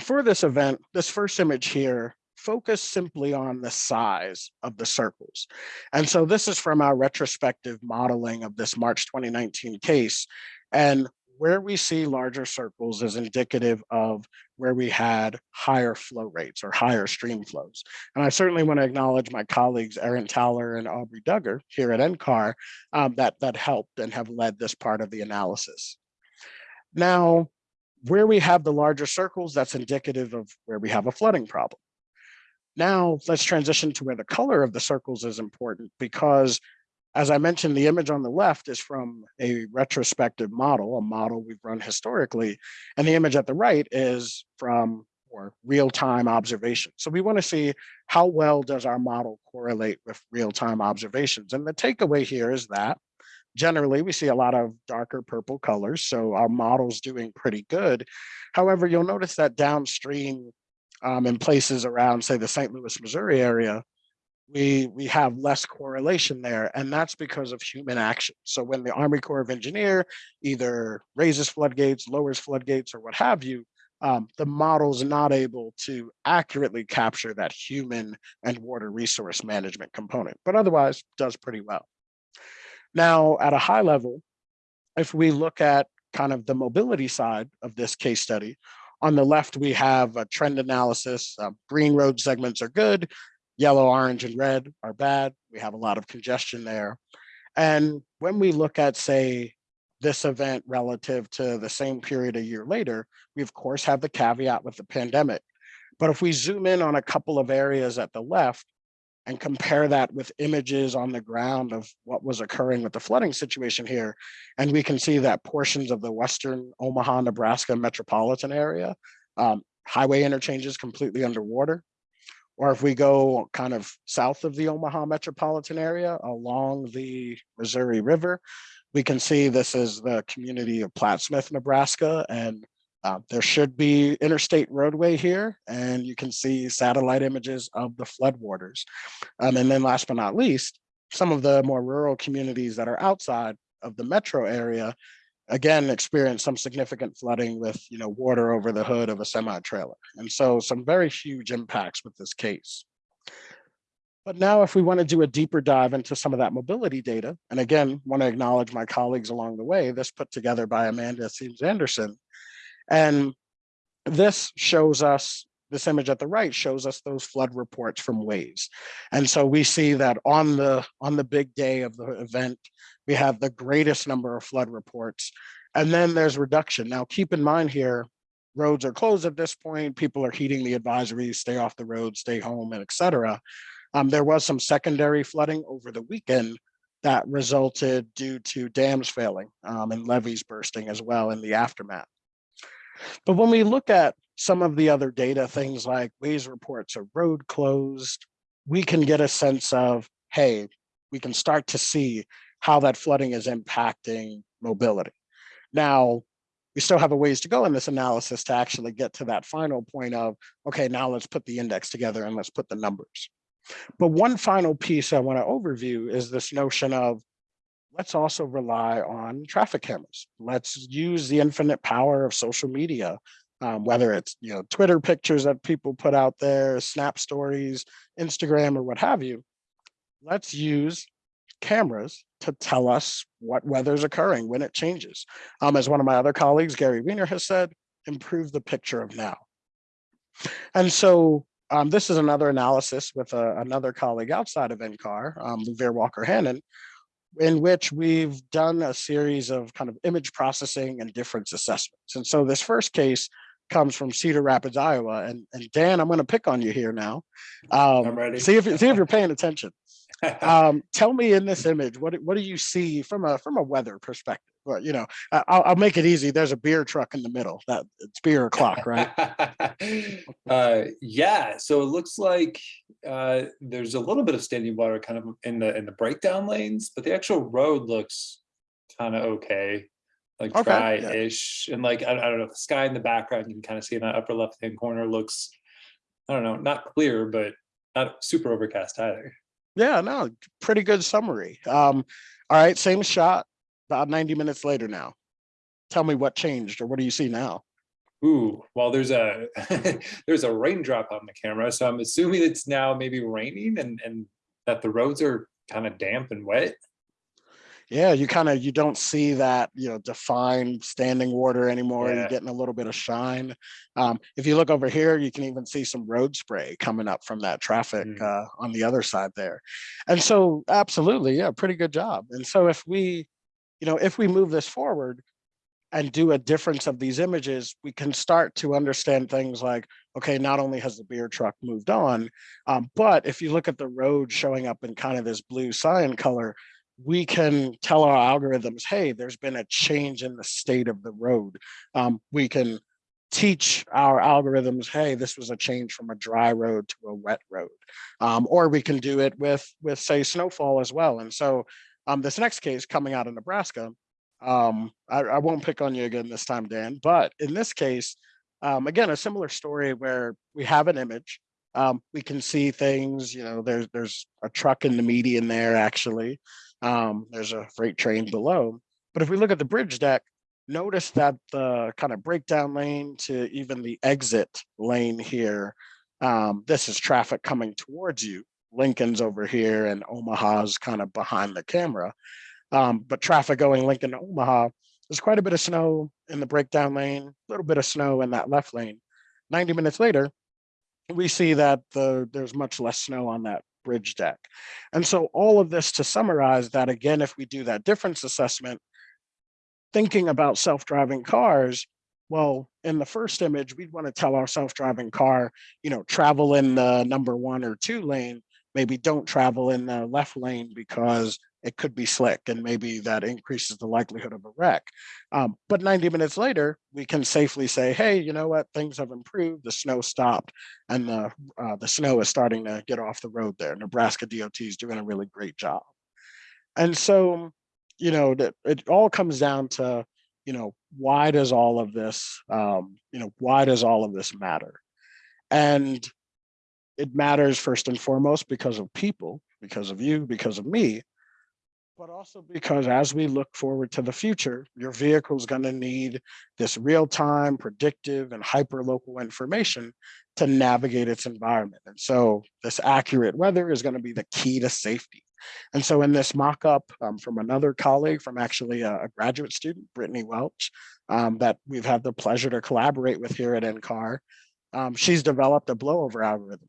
Speaker 2: for this event, this first image here, focus simply on the size of the circles. And so this is from our retrospective modeling of this March 2019 case. And where we see larger circles is indicative of where we had higher flow rates or higher stream flows. And I certainly want to acknowledge my colleagues, Erin Towler and Aubrey Dugger here at NCAR um, that, that helped and have led this part of the analysis. Now, where we have the larger circles, that's indicative of where we have a flooding problem. Now let's transition to where the color of the circles is important because as I mentioned, the image on the left is from a retrospective model, a model we've run historically, and the image at the right is from or real-time observation. So we want to see how well does our model correlate with real-time observations. And the takeaway here is that generally we see a lot of darker purple colors, so our model's doing pretty good. However, you'll notice that downstream um, in places around, say, the St. Louis, Missouri area, we we have less correlation there and that's because of human action so when the army corps of engineer either raises floodgates lowers floodgates or what have you um, the model's not able to accurately capture that human and water resource management component but otherwise does pretty well now at a high level if we look at kind of the mobility side of this case study on the left, we have a trend analysis. Uh, green road segments are good yellow, orange, and red are bad. We have a lot of congestion there. And when we look at, say, this event relative to the same period a year later, we of course have the caveat with the pandemic. But if we zoom in on a couple of areas at the left and compare that with images on the ground of what was occurring with the flooding situation here, and we can see that portions of the Western Omaha, Nebraska metropolitan area, um, highway interchanges completely underwater. Or if we go kind of south of the Omaha metropolitan area along the Missouri River, we can see this is the community of Plattsmouth, Nebraska, and uh, there should be interstate roadway here, and you can see satellite images of the floodwaters. Um, and then last but not least, some of the more rural communities that are outside of the metro area again experienced some significant flooding with you know water over the hood of a semi trailer and so some very huge impacts with this case. But now if we want to do a deeper dive into some of that mobility data and again want to acknowledge my colleagues along the way this put together by amanda Siems-Anderson and this shows us this image at the right shows us those flood reports from Waze. And so we see that on the on the big day of the event, we have the greatest number of flood reports. And then there's reduction. Now, keep in mind here, roads are closed at this point. People are heeding the advisories, stay off the road, stay home, and et cetera. Um, there was some secondary flooding over the weekend that resulted due to dams failing um, and levees bursting as well in the aftermath. But when we look at some of the other data, things like Waze reports of road closed, we can get a sense of, hey, we can start to see how that flooding is impacting mobility. Now, we still have a ways to go in this analysis to actually get to that final point of, okay, now let's put the index together and let's put the numbers. But one final piece I want to overview is this notion of let's also rely on traffic cameras. Let's use the infinite power of social media um, whether it's you know Twitter pictures that people put out there, Snap stories, Instagram, or what have you. Let's use cameras to tell us what weather is occurring when it changes. Um, as one of my other colleagues, Gerry Wiener, has said, improve the picture of now. And so um, this is another analysis with uh, another colleague outside of NCAR, um, Luvir Walker Hannon, in which we've done a series of kind of image processing and difference assessments. And so this first case comes from Cedar Rapids, Iowa. And, and Dan, I'm going to pick on you here now. Um,
Speaker 1: I'm ready.
Speaker 2: See if, see if you're paying attention. Um, tell me in this image, what, what do you see from a from a weather perspective? Well, you know, I- I'll, I'll make it easy. There's a beer truck in the middle. That it's beer o'clock, right?
Speaker 1: uh, yeah, so it looks like uh, there's a little bit of standing water kind of in the in the breakdown lanes, but the actual road looks kind of okay, like
Speaker 2: okay,
Speaker 1: dry-ish. and like I, I don't know, the sky in the background you can kind of see in that upper left hand corner looks, I don't know, not clear, but not super overcast either.
Speaker 2: Yeah, no, pretty good summary. Um, all right, same shot, about 90 minutes later now. Tell me what changed or what do you see now?
Speaker 1: Ooh, well, there's a there's a raindrop on the camera, so I'm assuming it's now maybe raining and and that the roads are kind of damp and wet.
Speaker 2: Yeah, you kind of you don't see that you know defined standing water anymore. You're getting a little bit of shine. Um, if you look over here, you can even see some road spray coming up from that traffic
Speaker 1: Mm.
Speaker 2: uh, on the other side there. And so, absolutely, yeah, pretty good job. And so, if we, you know, if we move this forward and do a difference of these images, we can start to understand things like, okay, not only has the beer truck moved on, um, but if you look at the road showing up in kind of this blue cyan color, we can tell our algorithms, hey, there's been a change in the state of the road. Um, we can teach our algorithms, hey, this was a change from a dry road to a wet road. Um, or we can do it with, with say, snowfall as well. And so um, this next case coming out of Nebraska, um, I, I won't pick on you again this time, Dan, but in this case, um, again, a similar story where we have an image, um, we can see things, you know, there's, there's a truck in the median there, actually. Um, there's a freight train below. But if we look at the bridge deck, notice that the kind of breakdown lane to even the exit lane here, um, this is traffic coming towards you. Lincoln's over here and Omaha's kind of behind the camera. Um, but traffic going Lincoln to Omaha, there's quite a bit of snow in the breakdown lane, a little bit of snow in that left lane. 90 minutes later, we see that the there's much less snow on that bridge deck. And so all of this to summarize that again, if we do that difference assessment, thinking about self-driving cars, well, in the first image, we'd want to tell our self-driving car, you know, travel in the number one or two lane, maybe don't travel in the left lane because it could be slick and maybe that increases the likelihood of a wreck. Um, but 90 minutes later, we can safely say, hey, you know what, things have improved, the snow stopped and the, uh, the snow is starting to get off the road there. Nebraska DOT is doing a really great job. And so, you know, that it all comes down to, you know, why does all of this, um, you know, why does all of this matter? And it matters first and foremost because of people, because of you, because of me, but also because as we look forward to the future, your vehicle is going to need this real-time, predictive, and hyper-local information to navigate its environment. And so this accurate weather is going to be the key to safety. And so in this mock-up um, from another colleague, from actually a, a graduate student, Brittany Welch, um, that we've had the pleasure to collaborate with here at NCAR, um, she's developed a blowover algorithm.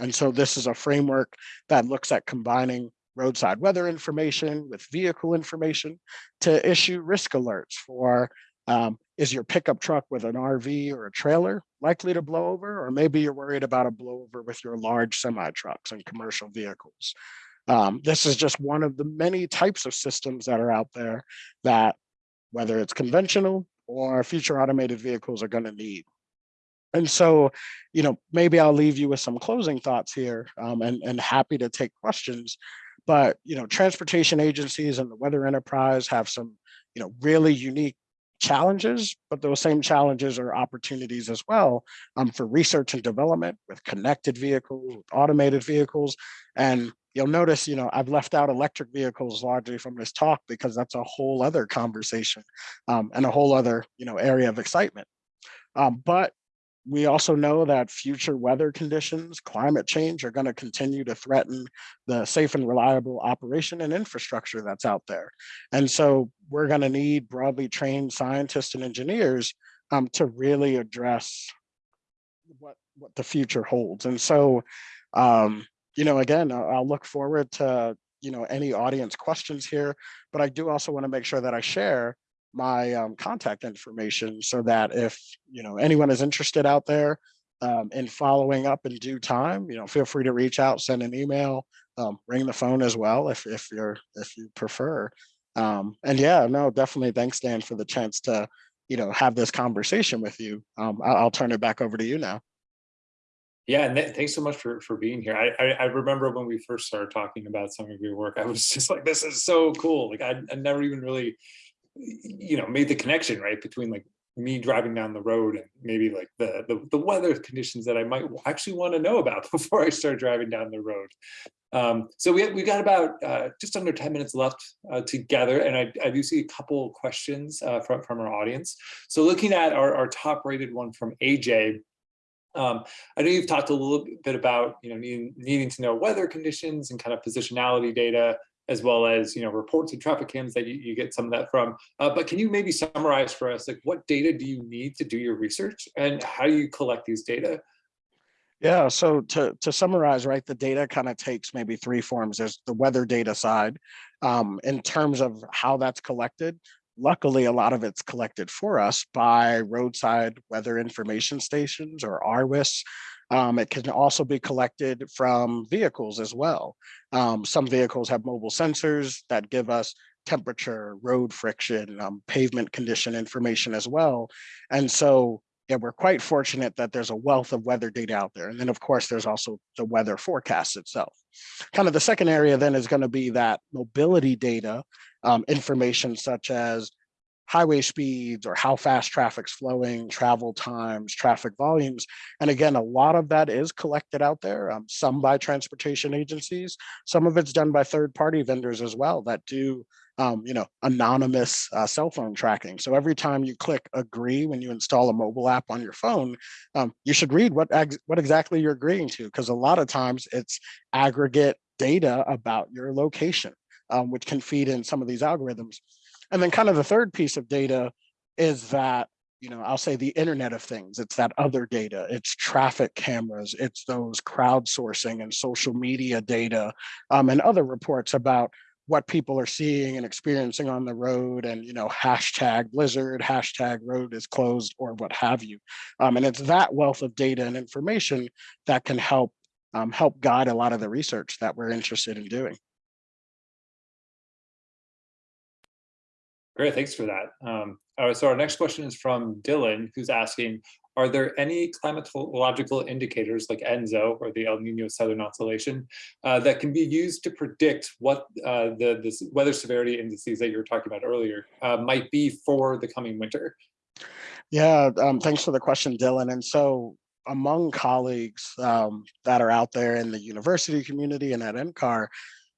Speaker 2: And so this is a framework that looks at combining roadside weather information with vehicle information to issue risk alerts for um, is your pickup truck with an RV or a trailer likely to blow over, or maybe you're worried about a blowover with your large semi trucks and commercial vehicles. Um, this is just one of the many types of systems that are out there that whether it's conventional or future automated vehicles are going to need. And so, you know, maybe I'll leave you with some closing thoughts here um, and, and happy to take questions. But, you know, transportation agencies and the weather enterprise have some, you know, really unique challenges, but those same challenges are opportunities as well um, for research and development with connected vehicles, with automated vehicles. And you'll notice, you know, I've left out electric vehicles largely from this talk because that's a whole other conversation um, and a whole other, you know, area of excitement. Um, but we also know that future weather conditions, climate change are going to continue to threaten the safe and reliable operation and infrastructure that's out there. And so we're going to need broadly trained scientists and engineers um, to really address what what the future holds. And so, um, you know, again, I'll, look forward to, you know, any audience questions here, but I do also want to make sure that I share my um, contact information so that if, you know, anyone is interested out there um, in following up in due time, you know, feel free to reach out, send an email, um, ring the phone as well if, if you're, if you prefer. Um, and yeah, no, definitely. Thanks, Dan, for the chance to, you know, have this conversation with you. Um, I'll, I'll turn it back over to you now.
Speaker 1: Yeah, and th- thanks so much for for being here. I, I I remember when we first started talking about some of your work, I was just like, this is so cool. Like I, I never even really, you know, made the connection right between like me driving down the road and maybe like the the, the weather conditions that I might actually want to know about before I start driving down the road. Um, so we we got about uh, just under 10 minutes left uh, together, and I, I do see a couple questions uh, from, from our audience. So looking at our, our top rated one from AJ, um, I know you've talked a little bit about you know needing, needing to know weather conditions and kind of positionality data as well as you know reports and traffic cams that you, you get some of that from. Uh, but can you maybe summarize for us like what data do you need to do your research and how do you collect these data?
Speaker 2: Yeah, so to, to summarize, right, the data kind of takes maybe three forms. There's the weather data side. Um, in terms of how that's collected, luckily a lot of it's collected for us by roadside weather information stations or RWIS. Um, it can also be collected from vehicles as well. Um, some vehicles have mobile sensors that give us temperature, road friction, um, pavement condition information as well. And so yeah, we're quite fortunate that there's a wealth of weather data out there. And then of course, there's also the weather forecast itself. Kind of the second area then is gonna be that mobility data um, information such as highway speeds or how fast traffic's flowing, travel times, traffic volumes. And again, a lot of that is collected out there, um, some by transportation agencies, some of it's done by third party vendors as well that do um, you know, anonymous uh, cell phone tracking. So every time you click agree when you install a mobile app on your phone, um, you should read what, what exactly you're agreeing to, because a lot of times it's aggregate data about your location, um, which can feed in some of these algorithms. And then kind of the third piece of data is that, you know, I'll say the internet of things, it's that other data, it's traffic cameras, it's those crowdsourcing and social media data um, and other reports about what people are seeing and experiencing on the road and you know hashtag blizzard hashtag road is closed or what have you. Um, and it's that wealth of data and information that can help um, help guide a lot of the research that we're interested in doing
Speaker 1: Great, thanks for that. Um, so our next question is from Dylan, who's asking, are there any climatological indicators like ENSO or the El Nino Southern Oscillation uh, that can be used to predict what uh, the, the weather severity indices that you were talking about earlier uh, might be for the coming winter?
Speaker 2: Yeah, um, thanks for the question, Dylan. And so among colleagues um, that are out there in the university community and at NCAR,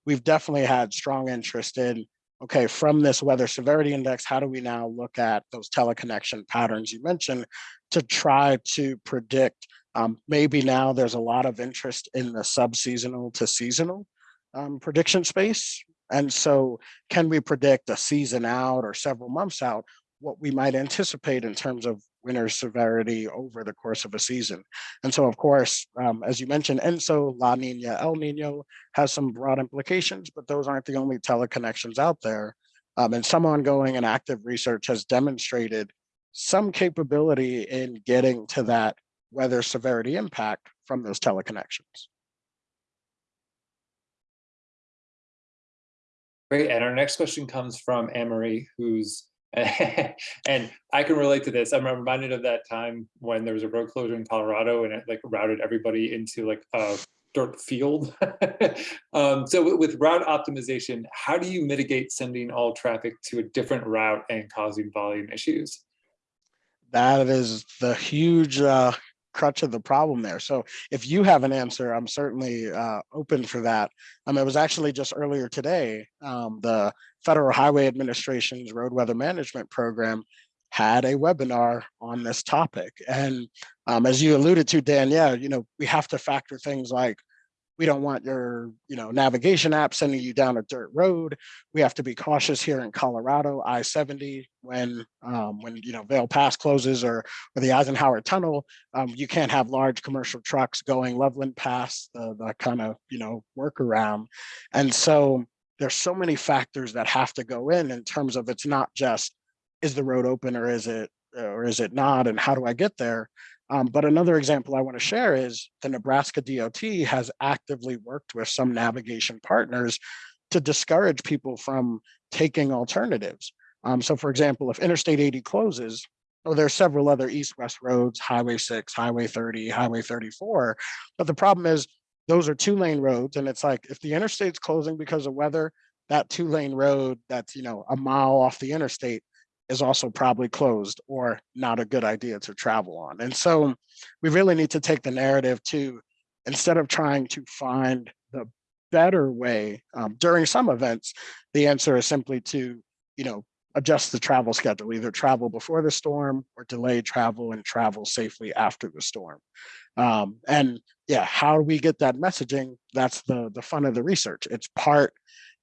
Speaker 2: we've definitely had strong interest in okay, from this weather severity index, how do we now look at those teleconnection patterns you mentioned to try to predict, um, maybe now there's a lot of interest in the sub-seasonal to seasonal um, prediction space. And so can we predict a season out or several months out what we might anticipate in terms of winter severity over the course of a season. And so, of course, um, as you mentioned, ENSO, La Nina, El Nino has some broad implications, but those aren't the only teleconnections out there. Um, and some ongoing and active research has demonstrated some capability in getting to that weather severity impact from those teleconnections.
Speaker 1: Great, and our next question comes from Anne-Marie, who's and I can relate to this. I'm reminded of that time when there was a road closure in Colorado and it like routed everybody into like a dirt field. um, so with route optimization, how do you mitigate sending all traffic to a different route and causing volume issues?
Speaker 2: That is the huge uh, crutch of the problem there. So if you have an answer, I'm certainly uh, open for that. Um, it was actually just earlier today, um, the Federal Highway Administration's Road Weather Management Program had a webinar on this topic. And um, as you alluded to, Dan, yeah, you know, we have to factor things like we don't want your, you know, navigation app sending you down a dirt road. We have to be cautious here in Colorado, I-70, when, um, when, you know, Vail Pass closes or, or the Eisenhower Tunnel, um, you can't have large commercial trucks going Loveland Pass, the, the kind of, you know, workaround. And so there's so many factors that have to go in, in terms of it's not just, is the road open or is it, or is it not? And how do I get there? Um, but another example I want to share is the Nebraska DOT has actively worked with some navigation partners to discourage people from taking alternatives. Um, so for example, if Interstate 80 closes, or there are several other east-west roads, Highway 6, Highway 30, Highway 34, but the problem is those are two lane roads. And it's like, if the interstate's closing because of weather, that two lane road that's, you know, a mile off the interstate is also probably closed or not a good idea to travel on. And so we really need to take the narrative to, instead of trying to find the better way um, during some events, the answer is simply to, you know, adjust the travel schedule, either travel before the storm or delay travel and travel safely after the storm. Um, and yeah, how do we get that messaging? That's the, the fun of the research. It's part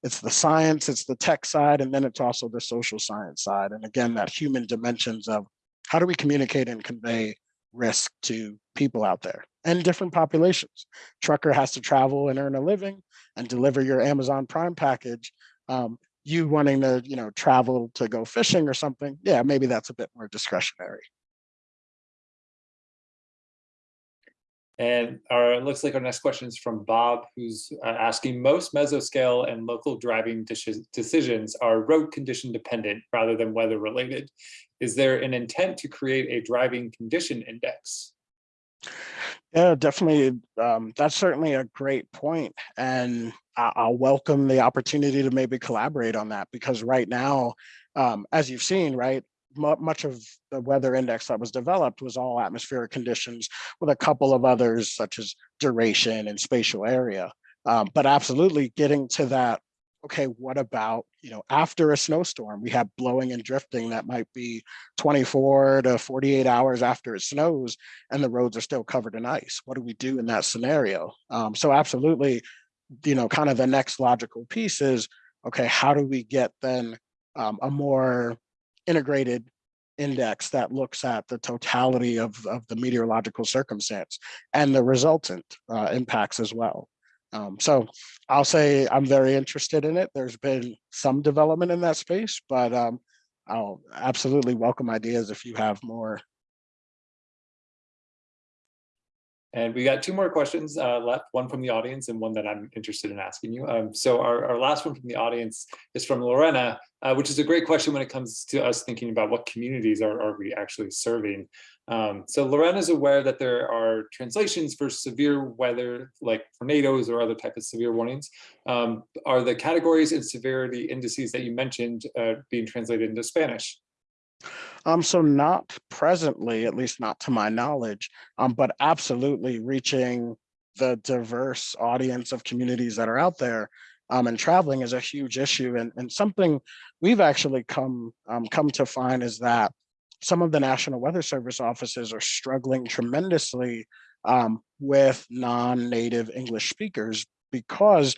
Speaker 2: it's the science, it's the tech side, and then it's also the social science side. And again, that human dimensions of how do we communicate and convey risk to people out there and different populations. Trucker has to travel and earn a living and deliver your Amazon Prime package. Um, you wanting to, you know, travel to go fishing or something, yeah, maybe that's a bit more discretionary.
Speaker 1: And our, it looks like our next question is from Bob, who's uh, asking, most mesoscale and local driving decisions are road condition dependent rather than weather related. Is there an intent to create a driving condition index?
Speaker 2: Yeah, definitely. Um, that's certainly a great point, and I- I'll welcome the opportunity to maybe collaborate on that because right now, um, as you've seen, right, much of the weather index that was developed was all atmospheric conditions with a couple of others such as duration and spatial area. Um, but absolutely getting to that, okay, what about, you know, after a snowstorm, we have blowing and drifting that might be 24 to 48 hours after it snows and the roads are still covered in ice. What do we do in that scenario? Um, so absolutely, you know, kind of the next logical piece is, okay, how do we get then um, a more integrated index that looks at the totality of, of the meteorological circumstance and the resultant uh, impacts as well. Um, so I'll say I'm very interested in it. There's been some development in that space, but um, I'll absolutely welcome ideas if you have more.
Speaker 1: And we got two more questions uh, left, one from the audience and one that I'm interested in asking you. Um, so our, our last one from the audience is from Lorena, uh, which is a great question when it comes to us thinking about what communities are, are we actually serving. Um, so Lorena is aware that there are translations for severe weather, like tornadoes or other type of severe warnings. Um, are the categories and severity indices that you mentioned uh, being translated into Spanish?
Speaker 2: Um, so not presently, at least not to my knowledge, um, but absolutely reaching the diverse audience of communities that are out there um, and traveling is a huge issue. And, and something we've actually come um, come to find is that some of the National Weather Service offices are struggling tremendously um, with non-native English speakers because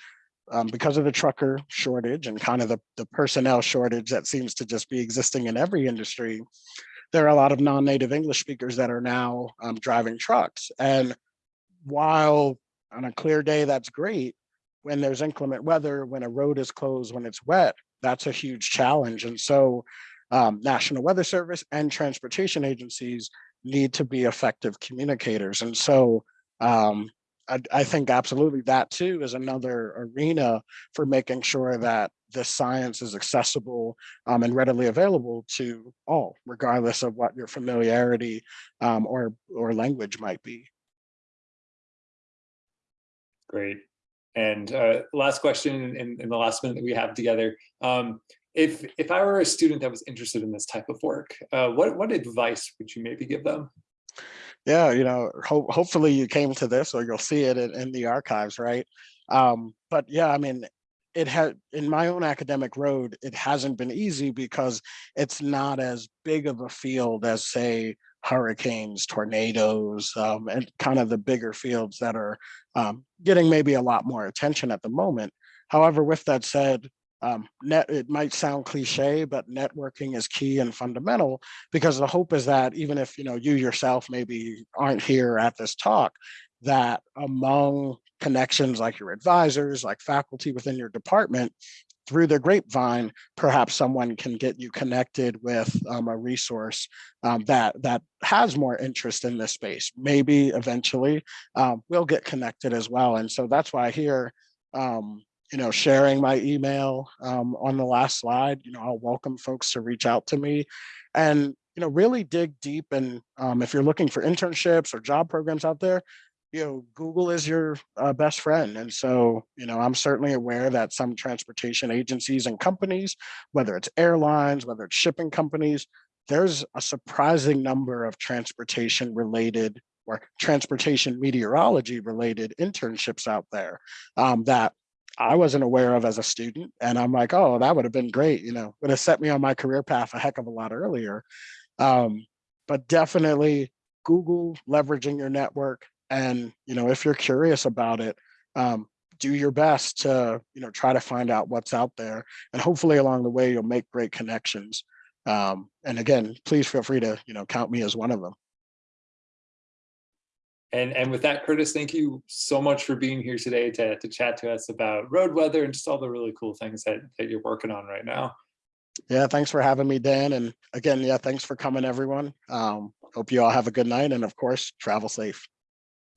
Speaker 2: um, because of the trucker shortage and kind of the, the personnel shortage that seems to just be existing in every industry, there are a lot of non-native English speakers that are now um, driving trucks. And while on a clear day, that's great, when there's inclement weather, when a road is closed, when it's wet, that's a huge challenge. And so um, National Weather Service and transportation agencies need to be effective communicators. And so um, I, I think absolutely that too is another arena for making sure that this science is accessible um, and readily available to all, regardless of what your familiarity um, or, or language might be.
Speaker 1: Great. And uh, last question in, in the last minute that we have together. Um, if if I were a student that was interested in this type of work, uh, what what advice would you maybe give them?
Speaker 2: Yeah, you know, ho hopefully you came to this or you'll see it in, in the archives, right? Um, but yeah, I mean, it had in my own academic road, it hasn't been easy because it's not as big of a field as say hurricanes, tornadoes, um, and kind of the bigger fields that are um, getting maybe a lot more attention at the moment. However, with that said, um, net, it might sound cliche, but networking is key and fundamental because the hope is that even if you know you yourself maybe aren't here at this talk, that among connections like your advisors, like faculty within your department, through the grapevine, perhaps someone can get you connected with um, a resource um, that that has more interest in this space. Maybe eventually um, we'll get connected as well. And so that's why here, um, you know, sharing my email um, on the last slide, you know, I'll welcome folks to reach out to me and, you know, really dig deep. And um, if you're looking for internships or job programs out there, you know, Google is your uh, best friend. And so, you know, I'm certainly aware that some transportation agencies and companies, whether it's airlines, whether it's shipping companies, there's a surprising number of transportation related or transportation meteorology related internships out there um, that I wasn't aware of as a student. And I'm like, oh, that would have been great. You know, would have set me on my career path a heck of a lot earlier. Um, but definitely Google leveraging your network. And, you know, if you're curious about it, um, do your best to, you know, try to find out what's out there. And hopefully along the way, you'll make great connections. Um, and again, please feel free to, you know, count me as one of them.
Speaker 1: And, and with that, Curtis, thank you so much for being here today to, to chat to us about road weather and just all the really cool things that, that you're working on right now.
Speaker 2: Yeah, thanks for having me, Dan. And again, yeah, thanks for coming, everyone. Um, hope you all have a good night and of course, travel safe.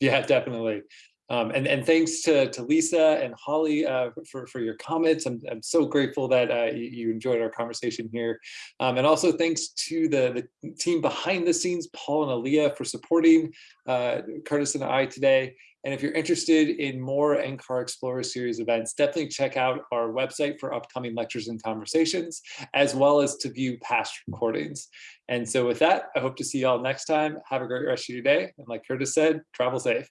Speaker 1: Yeah, definitely. Um, and, and thanks to, to Lisa and Holly uh, for, for your comments. I'm, I'm so grateful that uh, you, enjoyed our conversation here. Um, and also thanks to the, the team behind the scenes, Paul and Aaliyah for supporting uh, Curtis and I today. And if you're interested in more NCAR Explorer Series events, definitely check out our website for upcoming lectures and conversations, as well as to view past recordings. And so with that, I hope to see you all next time. Have a great rest of your day. And like Curtis said, travel safe.